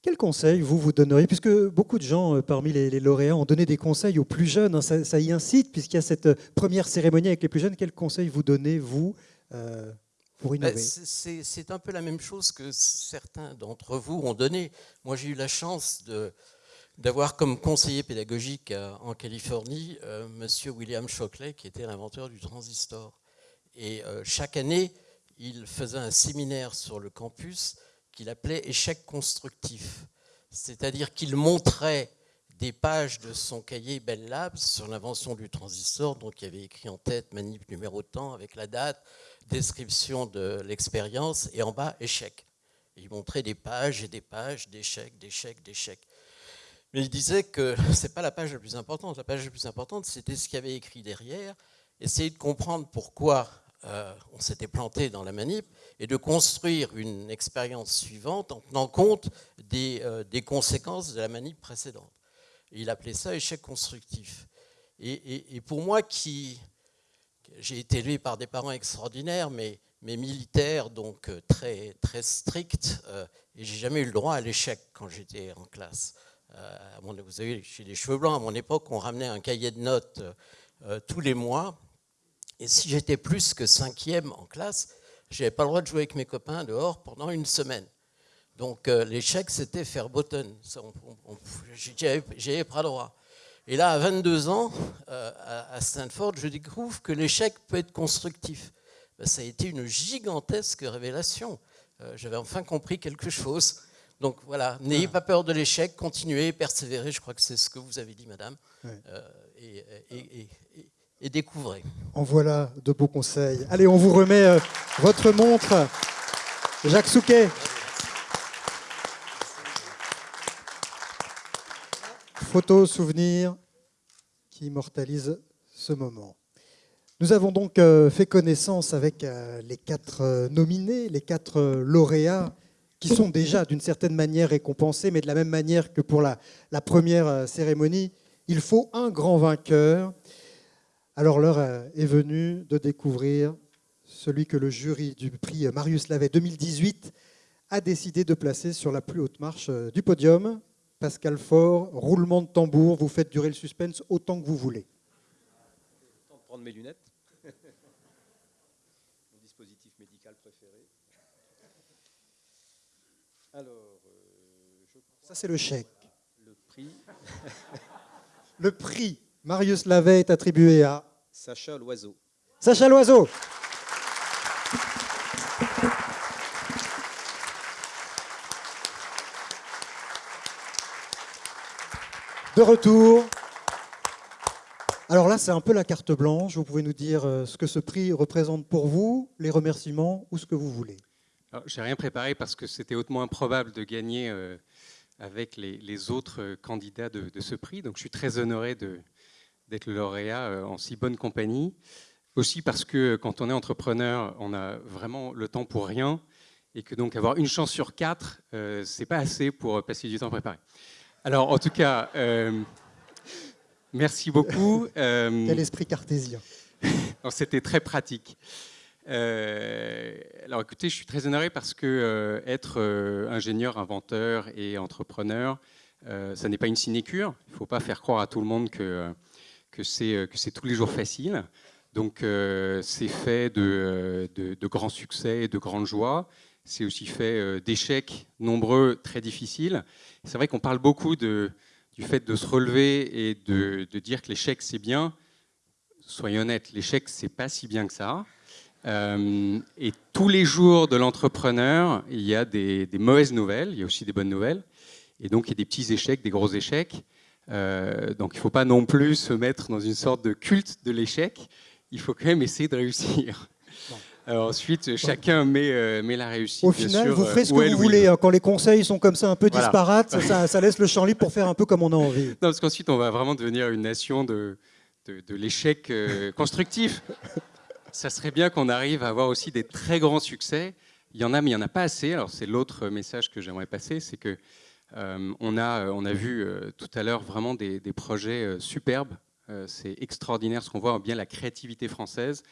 Quel conseil vous vous donneriez Puisque beaucoup de gens parmi les, lauréats ont donné des conseils aux plus jeunes, hein, ça, ça y incite, puisqu'il y a cette première cérémonie avec les plus jeunes. Quel conseil vous donnez, vous, pour bah, innover C'est un peu la même chose que certains d'entre vous ont donné. Moi, j'ai eu la chance de, d'avoir comme conseiller pédagogique en Californie euh, Monsieur William Shockley, qui était l'inventeur du transistor. Et euh, chaque année, il faisait un séminaire sur le campus qu'il appelait échec constructif. C'est-à-dire qu'il montrait des pages de son cahier Bell Labs sur l'invention du transistor, donc il avait écrit en tête manip numéro temps avec la date, description de l'expérience, et en bas échec. il montrait des pages et des pages d'échecs, d'échecs, d'échecs. Mais il disait que ce n'est pas la page la plus importante. La page la plus importante, c'était ce qu'il avait écrit derrière. Essayer de comprendre pourquoi euh, on s'était planté dans la manip et de construire une expérience suivante en tenant compte des, euh, conséquences de la manip précédente. il appelait ça échec constructif. Et, pour moi, qui j'ai été élevé par des parents extraordinaires, mais, militaires, donc euh, très, très stricts, et j'ai jamais eu le droit à l'échec quand j'étais en classe. Euh, vous avez j'ai des cheveux blancs, à mon époque, on ramenait un cahier de notes euh, tous les mois. Et si j'étais plus que cinquième en classe, je n'avais pas le droit de jouer avec mes copains dehors pendant une semaine. Donc euh, l'échec, c'était faire bottom. J'avais pas le droit. Et là, à 22 ans, à Stanford, je découvre que l'échec peut être constructif. Ben, ça a été une gigantesque révélation. J'avais enfin compris quelque chose. Donc voilà, n'ayez pas peur de l'échec, continuez, persévérez, je crois que c'est ce que vous avez dit, madame, euh, et, découvrez. En voilà de beaux conseils. Allez, on vous remet euh, votre montre. Jacques Souquet. Photo, souvenir qui immortalise ce moment. Nous avons donc euh, fait connaissance avec les quatre nominés, les quatre lauréats sont déjà d'une certaine manière récompensés, mais de la même manière que pour la, première euh, cérémonie, il faut un grand vainqueur. Alors l'heure euh, est venue de découvrir celui que le jury du prix Marius Lavet 2018 a décidé de placer sur la plus haute marche euh, du podium. Pascal Faure, roulement de tambour, vous faites durer le suspense autant que vous voulez. Temps de prendre mes lunettes. Mon dispositif médical préféré. Alors, euh, ça c'est le chèque. Le prix. le prix Marius Lavet est attribué à Sacha Loiseau. Sacha Loiseau. De retour. Alors là, c'est un peu la carte blanche. Vous pouvez nous dire euh, ce que ce prix représente pour vous, les remerciements ou ce que vous voulez. Je n'ai rien préparé parce que c'était hautement improbable de gagner euh, avec les, autres euh, candidats de, ce prix. Donc je suis très honoré d'être le lauréat euh, en si bonne compagnie. Aussi parce que quand on est entrepreneur, on a vraiment le temps pour rien et que donc avoir une chance sur quatre, ce c'est pas assez pour passer du temps à préparer. Alors en tout cas, merci beaucoup. Quel esprit cartésien. C'était très pratique. Euh, alors écoutez, je suis très honoré parce que euh, être euh, ingénieur, inventeur et entrepreneur, ça n'est pas une sinécure. Il ne faut pas faire croire à tout le monde que, que c'est tous les jours facile. Donc c'est fait de, grands succès et de grandes joies. C'est aussi fait d'échecs nombreux, très difficiles. C'est vrai qu'on parle beaucoup du fait de se relever et de, de dire que l'échec c'est bien. Soyons honnêtes, l'échec c'est pas si bien que ça. Euh, et tous les jours de l'entrepreneur, il y a des, mauvaises nouvelles, il y a aussi des bonnes nouvelles. Et donc, il y a des petits échecs, des gros échecs. Euh, donc, il ne faut pas non plus se mettre dans une sorte de culte de l'échec. Il faut quand même essayer de réussir. ensuite, chacun met, met, la réussite. Au final, vous ferez ce que vous voulez. Hein. Quand les conseils sont comme ça un peu disparates, ça, ça, laisse le champ libre pour faire un peu comme on a envie. Non, parce qu'ensuite, on va vraiment devenir une nation de, de, de l'échec constructif. Ça serait bien qu'on arrive à avoir aussi des très grands succès. Il y en a, mais il n'y en a pas assez. Alors, c'est l'autre message que j'aimerais passer, c'est que euh, on, a, on a vu euh, tout à l'heure vraiment des, projets euh, superbes. c'est extraordinaire ce qu'on voit, bien la créativité française.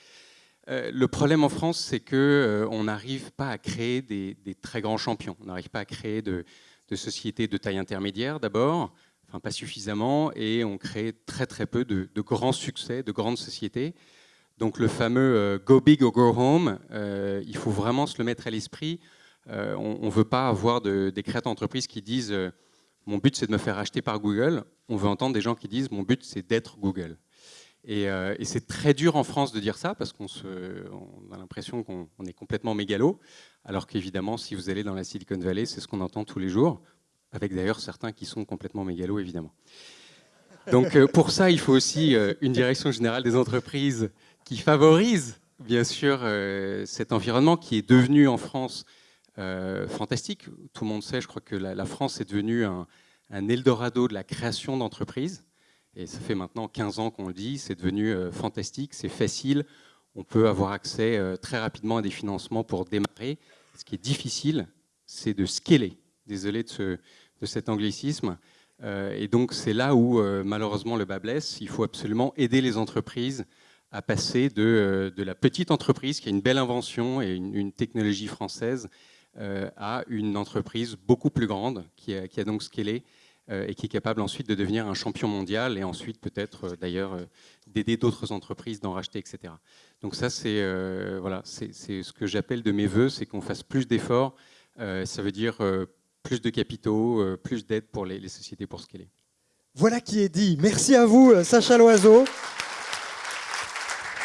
le problème en France, c'est qu'on n'arrive pas à créer des, très grands champions. On n'arrive pas à créer de, sociétés de taille intermédiaire d'abord, enfin pas suffisamment, et on crée très très peu de grands succès, de grandes sociétés. Donc le fameux Go Big or Go Home, il faut vraiment se le mettre à l'esprit. Euh, on ne veut pas avoir des créateurs d'entreprise qui disent euh, mon but c'est de me faire acheter par Google. On veut entendre des gens qui disent mon but c'est d'être Google. Euh, et, c'est très dur en France de dire ça parce qu'on a l'impression qu'on est complètement mégalo. Alors qu'évidemment, si vous allez dans la Silicon Valley, c'est ce qu'on entend tous les jours, avec d'ailleurs certains qui sont complètement mégalo, évidemment. Donc pour ça, il faut aussi une direction générale des entreprises qui favorise, bien sûr, cet environnement qui est devenu en France euh, fantastique. Tout le monde sait, je crois que la, France est devenue un, Eldorado de la création d'entreprises. Et ça fait maintenant 15 ans qu'on le dit, c'est devenu euh, fantastique, c'est facile. On peut avoir accès euh, très rapidement à des financements pour démarrer. Ce qui est difficile, c'est de scaler. Désolé de, cet anglicisme. et donc c'est là où malheureusement le bas blesse. Il faut absolument aider les entreprises à passer de, la petite entreprise qui a une belle invention et une, technologie française euh, à une entreprise beaucoup plus grande qui a, qui a donc scalé euh, et qui est capable ensuite de devenir un champion mondial et ensuite peut-être euh, d'ailleurs d'aider d'autres entreprises, d'en racheter, etc. Donc ça, c'est voilà, ce que j'appelle de mes voeux, c'est qu'on fasse plus d'efforts. ça veut dire plus de capitaux, plus d'aide pour les, les, sociétés pour scaler. Voilà qui est dit. Merci à vous, Sacha Loiseau.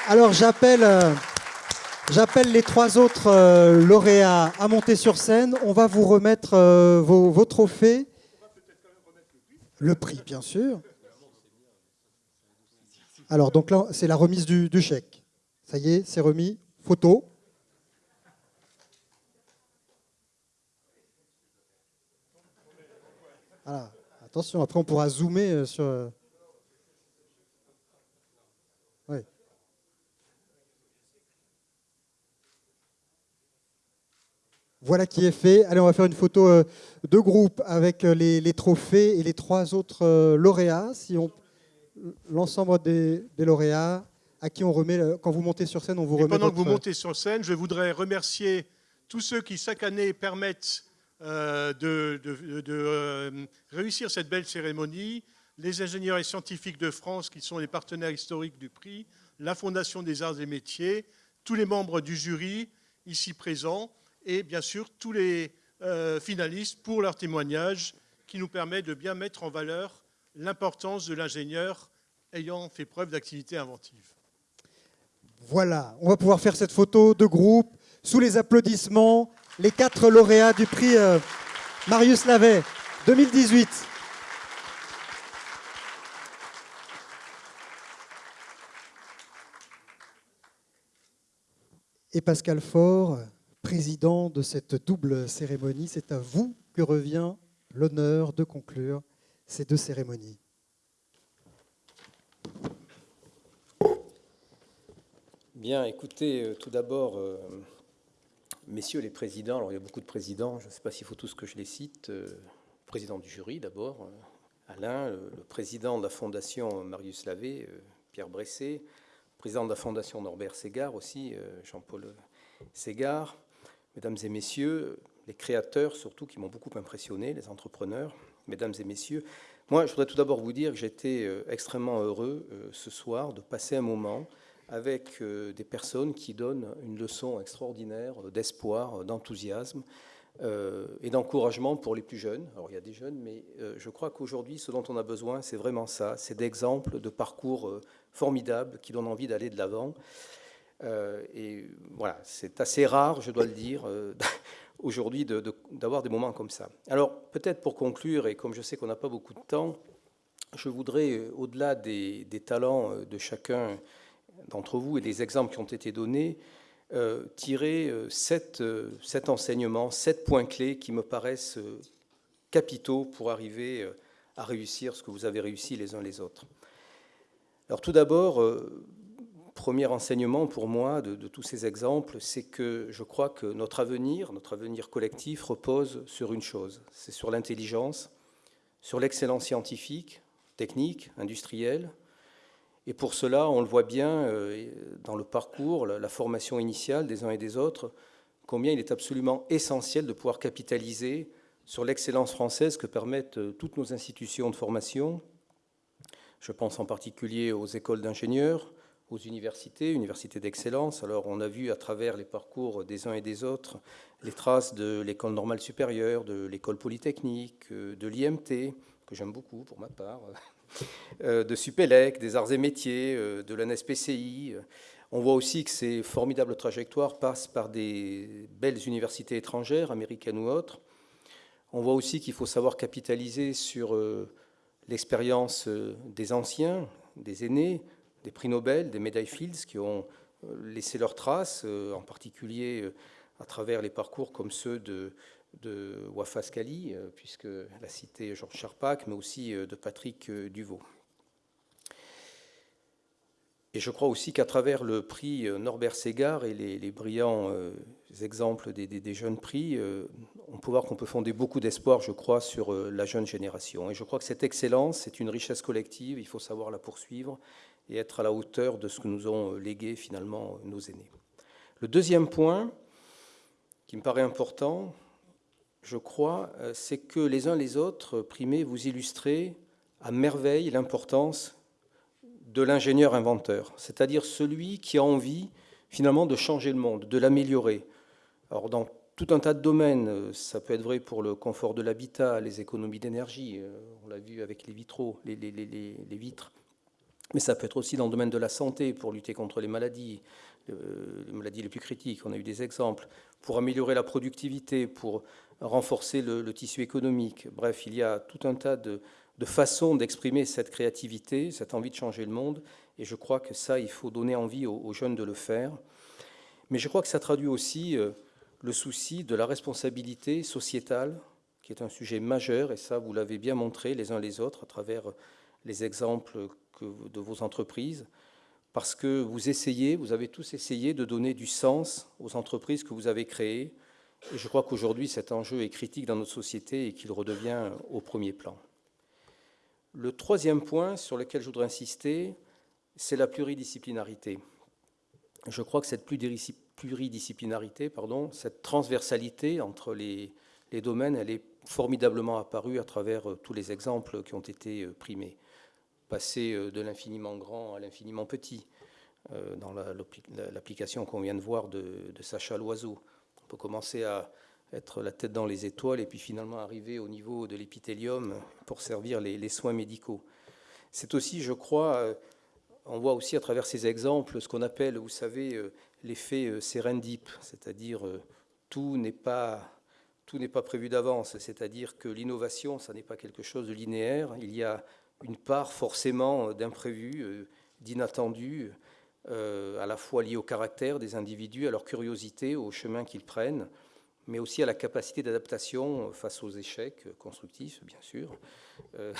Alors j'appelle J'appelle les trois autres euh, lauréats à monter sur scène. On va vous remettre euh, vos, trophées. Le prix, bien sûr. Alors, donc là, c'est la remise du, du, chèque. Ça y est, c'est remis. Photo. Voilà. Attention, après, on pourra zoomer euh, sur. Voilà qui est fait. Allez, on va faire une photo euh, de groupe avec euh, les, trophées et les trois autres euh, lauréats. Si on l'ensemble des, lauréats à qui on remet quand vous montez sur scène, on vous remet. Pendant que vous montez sur scène, je voudrais remercier tous ceux qui chaque année permettent de, réussir cette belle cérémonie, les ingénieurs et scientifiques de France qui sont les partenaires historiques du prix, la Fondation des Arts et Métiers, tous les membres du jury ici présents et bien sûr tous les euh, finalistes pour leur témoignage qui nous permet de bien mettre en valeur l'importance de l'ingénieur ayant fait preuve d'activité inventive. Voilà, on va pouvoir faire cette photo de groupe sous les applaudissements, les quatre lauréats du prix euh, Marius Lavet 2018. Et Pascal Faure, président de cette double cérémonie. C'est à vous que revient l'honneur de conclure ces deux cérémonies. Bien, écoutez, euh, tout d'abord, euh, messieurs les présidents, alors il y a beaucoup de présidents, je ne sais pas s'il faut tous que je les cite, euh, président du jury d'abord, Alain, le, président de la fondation Marius Lavé, Pierre Bressé, président de la fondation Norbert Ségard aussi, Jean-Paul Ségard, mesdames et messieurs, les créateurs surtout qui m'ont beaucoup impressionné, les entrepreneurs, mesdames et messieurs, moi je voudrais tout d'abord vous dire que j'étais euh, extrêmement heureux euh, ce soir de passer un moment avec euh, des personnes qui donnent une leçon extraordinaire d'espoir, d'enthousiasme et d'encouragement pour les plus jeunes. Alors il y a des jeunes, mais je crois qu'aujourd'hui ce dont on a besoin, c'est vraiment ça, c'est d'exemples de parcours formidables qui donnent envie d'aller de l'avant. Euh, et voilà, c'est assez rare, je dois le dire, euh, aujourd'hui d'avoir des moments comme ça. Alors peut-être pour conclure, et comme je sais qu'on n'a pas beaucoup de temps, je voudrais, euh, au-delà des, talents de chacun d'entre vous et des exemples qui ont été donnés, tirer sept, sept, enseignements, sept points clés qui me paraissent capitaux pour arriver à réussir ce que vous avez réussi les uns les autres. Alors tout d'abord, premier enseignement pour moi de, tous ces exemples, c'est que je crois que notre avenir, notre avenir collectif repose sur une chose, c'est sur l'intelligence, sur l'excellence scientifique, technique, industrielle. Et pour cela, on le voit bien euh, dans le parcours, la formation initiale des uns et des autres, combien il est absolument essentiel de pouvoir capitaliser sur l'excellence française que permettent euh, toutes nos institutions de formation. Je pense en particulier aux écoles d'ingénieurs, aux universités, universités d'excellence. Alors on a vu à travers les parcours des uns et des autres les traces de l'école normale supérieure, de l'école polytechnique, euh, de l'IMT, que j'aime beaucoup pour ma part, euh, de Supélec, des arts et métiers, euh, de l'ANSPCI. On voit aussi que ces formidables trajectoires passent par des belles universités étrangères, américaines ou autres. On voit aussi qu'il faut savoir capitaliser sur l'expérience des anciens, des aînés, des prix Nobel, des médailles Fields qui ont euh, laissé leurs traces, euh, en particulier euh, à travers les parcours comme ceux de, de Wafa Scali, puisque la cité Georges Charpak, mais aussi de Patrick Duvaux. Et je crois aussi qu'à travers le prix Norbert Ségard et les, brillants exemples des, jeunes prix, on peut voir qu'on peut fonder beaucoup d'espoir, je crois, sur la jeune génération. Et je crois que cette excellence, c'est une richesse collective, il faut savoir la poursuivre et être à la hauteur de ce que nous ont légué finalement nos aînés. Le deuxième point, qui me paraît important, je crois, euh, c'est que les uns les autres, primés, vous illustrez à merveille l'importance de l'ingénieur inventeur, c'est-à-dire celui qui a envie finalement de changer le monde, de l'améliorer. Alors dans tout un tas de domaines, euh, ça peut être vrai pour le confort de l'habitat, les économies d'énergie, euh, on l'a vu avec les vitraux, les vitres, mais ça peut être aussi dans le domaine de la santé, pour lutter contre les maladies, les maladies les plus critiques. On a eu des exemples. Pour améliorer la productivité, pour renforcer le, tissu économique. Bref, il y a tout un tas de, façons d'exprimer cette créativité, cette envie de changer le monde. Et je crois que ça, il faut donner envie aux, jeunes de le faire. Mais je crois que ça traduit aussi euh, le souci de la responsabilité sociétale, qui est un sujet majeur. Et ça, vous l'avez bien montré les uns les autres à travers les exemples de vos entreprises, parce que vous essayez, vous avez tous essayé de donner du sens aux entreprises que vous avez créées. Et je crois qu'aujourd'hui, cet enjeu est critique dans notre société et qu'il redevient au premier plan. Le troisième point sur lequel je voudrais insister, c'est la pluridisciplinarité. Je crois que cette pluridisciplinarité, pardon, cette transversalité entre les, les domaines, elle est formidablement apparue à travers tous les exemples qui ont été primés passer euh, de l'infiniment grand à l'infiniment petit, euh, dans l'application qu'on vient de voir de, Sacha Loiseau. On peut commencer à être la tête dans les étoiles et puis finalement arriver au niveau de l'épithélium pour servir les, soins médicaux. C'est aussi, je crois, euh, on voit aussi à travers ces exemples ce qu'on appelle, vous savez, l'effet serendip, c'est-à-dire tout n'est pas tout n'est pas prévu d'avance, c'est-à-dire que l'innovation, ça n'est pas quelque chose de linéaire. Il y a une part forcément d'imprévu, euh, d'inattendu, euh, à la fois lié au caractère des individus, à leur curiosité, au chemin qu'ils prennent, mais aussi à la capacité d'adaptation face aux échecs constructifs, bien sûr, euh,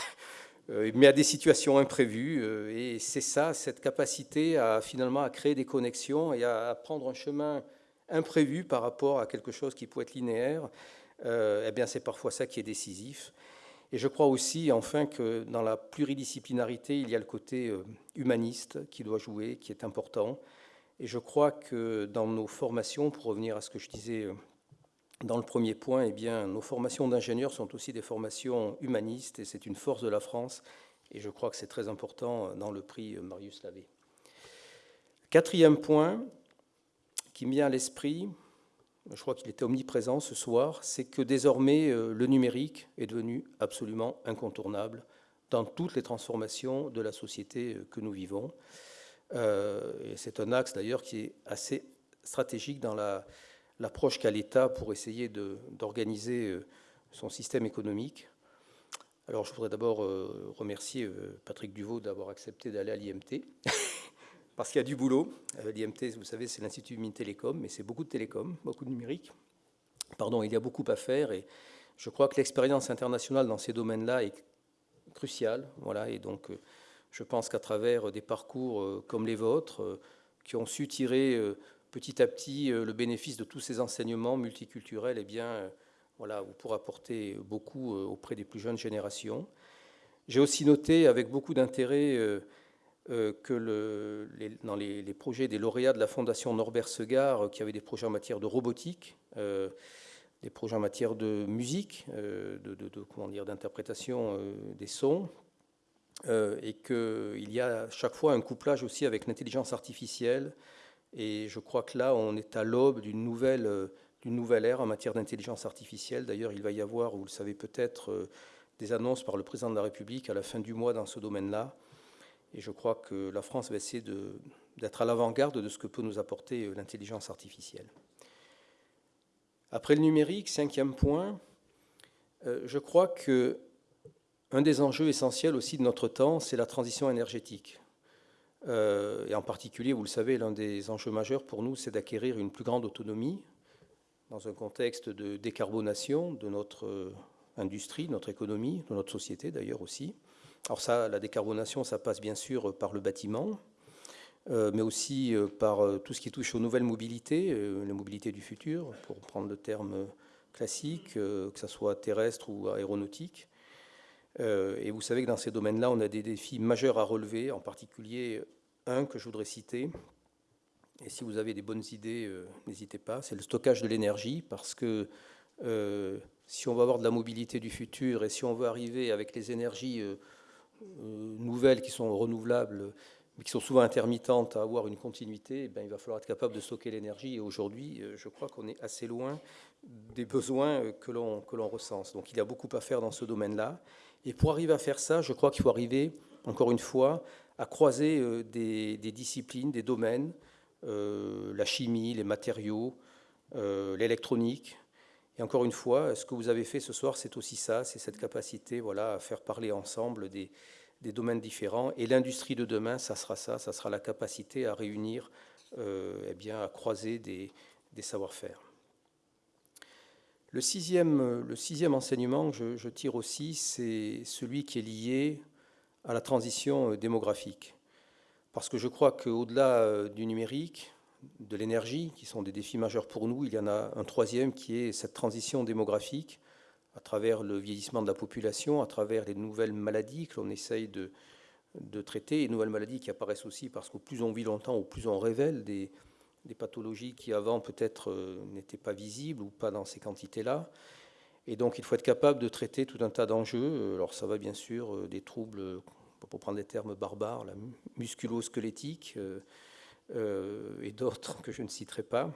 mais à des situations imprévues. Et c'est ça, cette capacité à finalement à créer des connexions et à, prendre un chemin imprévu par rapport à quelque chose qui peut être linéaire. eh bien, c'est parfois ça qui est décisif. Et je crois aussi, enfin, que dans la pluridisciplinarité, il y a le côté euh, humaniste qui doit jouer, qui est important. Et je crois que dans nos formations, pour revenir à ce que je disais euh, dans le premier point, eh bien, nos formations d'ingénieurs sont aussi des formations humanistes, et c'est une force de la France. Et je crois que c'est très important dans le prix Marius Lavé. Quatrième point qui me vient à l'esprit, je crois qu'il était omniprésent ce soir, c'est que désormais euh, le numérique est devenu absolument incontournable dans toutes les transformations de la société euh, que nous vivons. Euh, c'est un axe d'ailleurs qui est assez stratégique dans l'approche qu'a l'État pour essayer d'organiser son système économique. Alors je voudrais d'abord remercier Patrick Duvaux d'avoir accepté d'aller à l'IMT. parce qu'il y a du boulot. L'IMT, vous savez, c'est l'Institut Mines Télécom, mais c'est beaucoup de télécom, beaucoup de numérique. Pardon, il y a beaucoup à faire et je crois que l'expérience internationale dans ces domaines-là est cruciale. Voilà, et donc, je pense qu'à travers des parcours comme les vôtres, qui ont su tirer petit à petit le bénéfice de tous ces enseignements multiculturels, eh bien, voilà, vous pourrez apporter beaucoup auprès des plus jeunes générations. J'ai aussi noté avec beaucoup d'intérêt euh, euh, que le, dans les, projets des lauréats de la Fondation Norbert Segard, euh, qui avaient des projets en matière de robotique, des projets en matière de musique, de, d'interprétation des sons, et qu'il y a chaque fois un couplage aussi avec l'intelligence artificielle. Et je crois que là, on est à l'aube d'une nouvelle, d'une nouvelle ère en matière d'intelligence artificielle. D'ailleurs, il va y avoir, vous le savez peut-être, des annonces par le président de la République à la fin du mois dans ce domaine-là. Et je crois que la France va essayer d'être à l'avant-garde de ce que peut nous apporter euh, l'intelligence artificielle. Après le numérique, cinquième point, euh, je crois que un des enjeux essentiels aussi de notre temps, c'est la transition énergétique. Euh, et en particulier, vous le savez, l'un des enjeux majeurs pour nous, c'est d'acquérir une plus grande autonomie dans un contexte de décarbonation de notre industrie, notre économie, de notre société d'ailleurs aussi. Alors ça, la décarbonation, ça passe bien sûr par le bâtiment, euh, mais aussi euh, par euh, tout ce qui touche aux nouvelles mobilités, la mobilité du futur, pour prendre le terme classique, que ce soit terrestre ou aéronautique. et vous savez que dans ces domaines-là, on a des défis majeurs à relever, en particulier un que je voudrais citer. Et si vous avez des bonnes idées, n'hésitez pas, c'est le stockage de l'énergie, parce que si on va avoir de la mobilité du futur et si on veut arriver avec les énergies nouvelles qui sont renouvelables, mais qui sont souvent intermittentes, à avoir une continuité, eh bien, il va falloir être capable de stocker l'énergie. Et aujourd'hui, euh, je crois qu'on est assez loin des besoins que l'on, que l'on recense. Donc il y a beaucoup à faire dans ce domaine-là. Et pour arriver à faire ça, je crois qu'il faut arriver, encore une fois, à croiser des, disciplines, des domaines, la chimie, les matériaux, l'électronique, et encore une fois, ce que vous avez fait ce soir, c'est aussi ça, c'est cette capacité voilà, à faire parler ensemble des, domaines différents. Et l'industrie de demain, ça sera ça, ça sera la capacité à réunir, euh, eh bien, à croiser des, savoir-faire. Le sixième, le sixième enseignement que je, tire aussi, c'est celui qui est lié à la transition démographique. Parce que je crois qu'au-delà euh, du numérique, de l'énergie, qui sont des défis majeurs pour nous. Il y en a un troisième qui est cette transition démographique à travers le vieillissement de la population, à travers les nouvelles maladies que l'on essaye de, traiter, et nouvelles maladies qui apparaissent aussi parce qu'au plus on vit longtemps, au plus on révèle des, pathologies qui avant peut-être euh, n'étaient pas visibles ou pas dans ces quantités-là. Et donc il faut être capable de traiter tout un tas d'enjeux. Alors ça va bien sûr euh, des troubles, pour prendre des termes barbares, la musculo-squelettique, euh, euh, et d'autres que je ne citerai pas.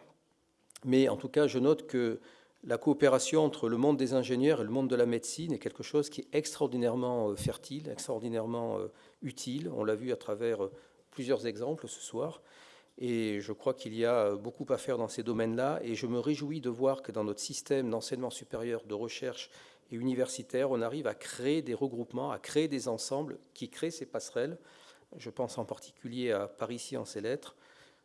Mais en tout cas, je note que la coopération entre le monde des ingénieurs et le monde de la médecine est quelque chose qui est extraordinairement euh, fertile, extraordinairement euh, utile. On l'a vu à travers plusieurs exemples ce soir. Et je crois qu'il y a beaucoup à faire dans ces domaines-là. Et je me réjouis de voir que dans notre système d'enseignement supérieur, de recherche et universitaire, on arrive à créer des regroupements, à créer des ensembles qui créent ces passerelles. Je pense en particulier à Paris en ses lettres,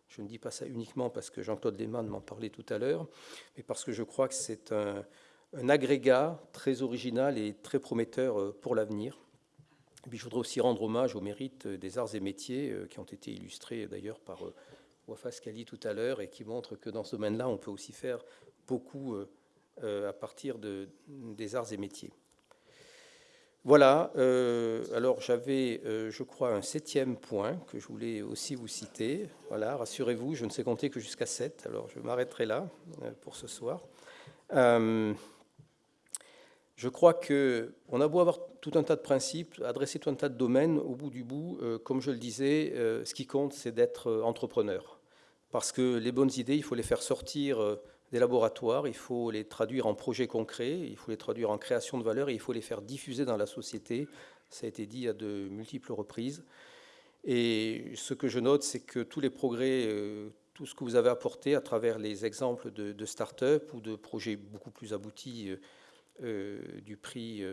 je ne dis pas ça uniquement parce que Jean-Claude Lehmann m'en parlait tout à l'heure, mais parce que je crois que c'est un, agrégat très original et très prometteur euh, pour l'avenir. je voudrais aussi rendre hommage au mérite des arts et métiers euh, qui ont été illustrés d'ailleurs par euh, Wafas Kali tout à l'heure et qui montrent que dans ce domaine-là, on peut aussi faire beaucoup à partir de, des arts et métiers. Voilà, euh, alors j'avais, euh, je crois, un septième point que je voulais aussi vous citer. Voilà, rassurez-vous, je ne sais compter que jusqu'à sept, alors je m'arrêterai là euh, pour ce soir. je crois qu'on a beau avoir tout un tas de principes, adresser tout un tas de domaines, au bout du bout, comme je le disais, ce qui compte, c'est d'être entrepreneur. Parce que les bonnes idées, il faut les faire sortir des laboratoires, il faut les traduire en projets concrets, il faut les traduire en création de valeur et il faut les faire diffuser dans la société. Ça a été dit à de multiples reprises. Et ce que je note, c'est que tous les progrès, euh, tout ce que vous avez apporté à travers les exemples de, start-up ou de projets beaucoup plus aboutis euh, du prix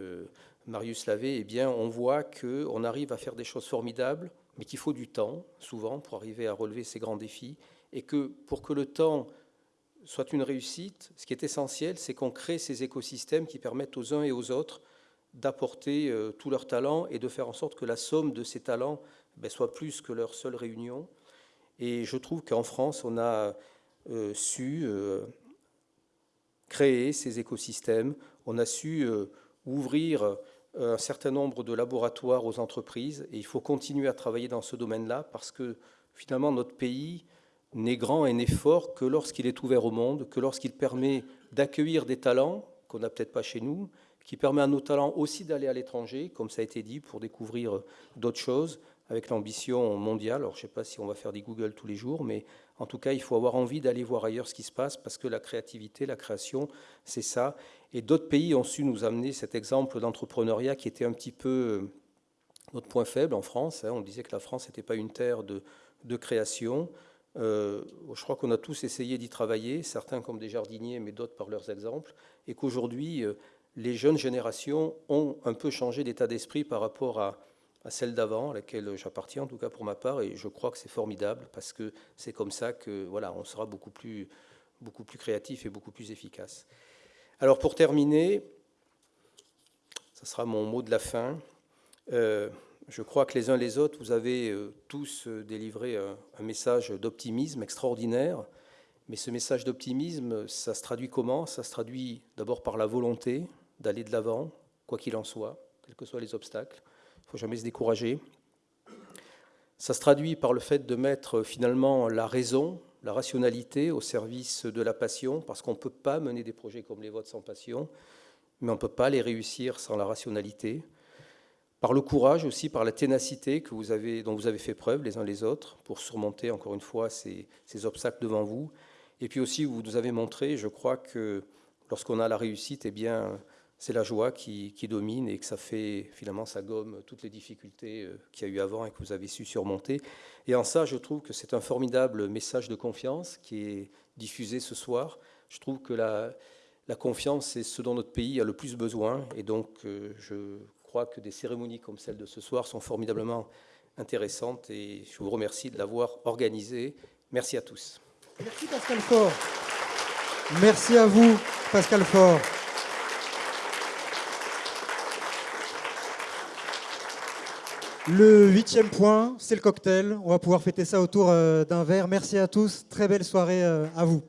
Marius Lavé, eh bien, on voit qu'on arrive à faire des choses formidables, mais qu'il faut du temps, souvent, pour arriver à relever ces grands défis, et que pour que le temps soit une réussite, ce qui est essentiel, c'est qu'on crée ces écosystèmes qui permettent aux uns et aux autres d'apporter euh, tous leurs talents et de faire en sorte que la somme de ces talents ben, soit plus que leur seule réunion. Et je trouve qu'en France, on a euh, su euh, créer ces écosystèmes, on a su ouvrir un certain nombre de laboratoires aux entreprises, et il faut continuer à travailler dans ce domaine-là, parce que finalement, notre pays n'est grand et n'est fort que lorsqu'il est ouvert au monde, que lorsqu'il permet d'accueillir des talents qu'on n'a peut-être pas chez nous, qui permet à nos talents aussi d'aller à l'étranger, comme ça a été dit, pour découvrir d'autres choses, avec l'ambition mondiale. Alors je ne sais pas si on va faire des Google tous les jours, mais en tout cas, il faut avoir envie d'aller voir ailleurs ce qui se passe, parce que la créativité, la création, c'est ça. Et d'autres pays ont su nous amener cet exemple d'entrepreneuriat qui était un petit peu euh, notre point faible en France. Hein. On disait que la France n'était pas une terre de, de création. Euh, je crois qu'on a tous essayé d'y travailler, certains comme des jardiniers, mais d'autres par leurs exemples, et qu'aujourd'hui, euh, les jeunes générations ont un peu changé d'état d'esprit par rapport à, celle d'avant, à laquelle j'appartiens, en tout cas pour ma part, et je crois que c'est formidable, parce que c'est comme ça que voilà, on sera beaucoup plus, beaucoup plus créatif et beaucoup plus efficace. Alors pour terminer, ce sera mon mot de la fin. Euh, je crois que les uns les autres, vous avez euh, tous euh, délivré un, message d'optimisme extraordinaire. Mais ce message d'optimisme, ça se traduit comment? Ça se traduit d'abord par la volonté d'aller de l'avant, quoi qu'il en soit, quels que soient les obstacles. Il ne faut jamais se décourager. Ça se traduit par le fait de mettre finalement la raison, la rationalité au service de la passion, parce qu'on ne peut pas mener des projets comme les vôtres sans passion, mais on ne peut pas les réussir sans la rationalité par le courage aussi, par la ténacité dont vous avez fait preuve les uns les autres pour surmonter encore une fois ces, obstacles devant vous. Et puis aussi, vous nous avez montré, je crois que lorsqu'on a la réussite, eh bien, c'est la joie qui, domine et que ça fait finalement ça gomme toutes les difficultés euh, qu'il y a eu avant et que vous avez su surmonter. Et en ça, je trouve que c'est un formidable message de confiance qui est diffusé ce soir. Je trouve que la, la confiance, c'est ce dont notre pays a le plus besoin. Et donc, euh, je crois que des cérémonies comme celle de ce soir sont formidablement intéressantes et je vous remercie de l'avoir organisée. Merci à tous. Merci Pascal Faure. Merci à vous, Pascal Faure. Le huitième point, c'est le cocktail. On va pouvoir fêter ça autour euh, d'un verre. Merci à tous. Très belle soirée euh, à vous.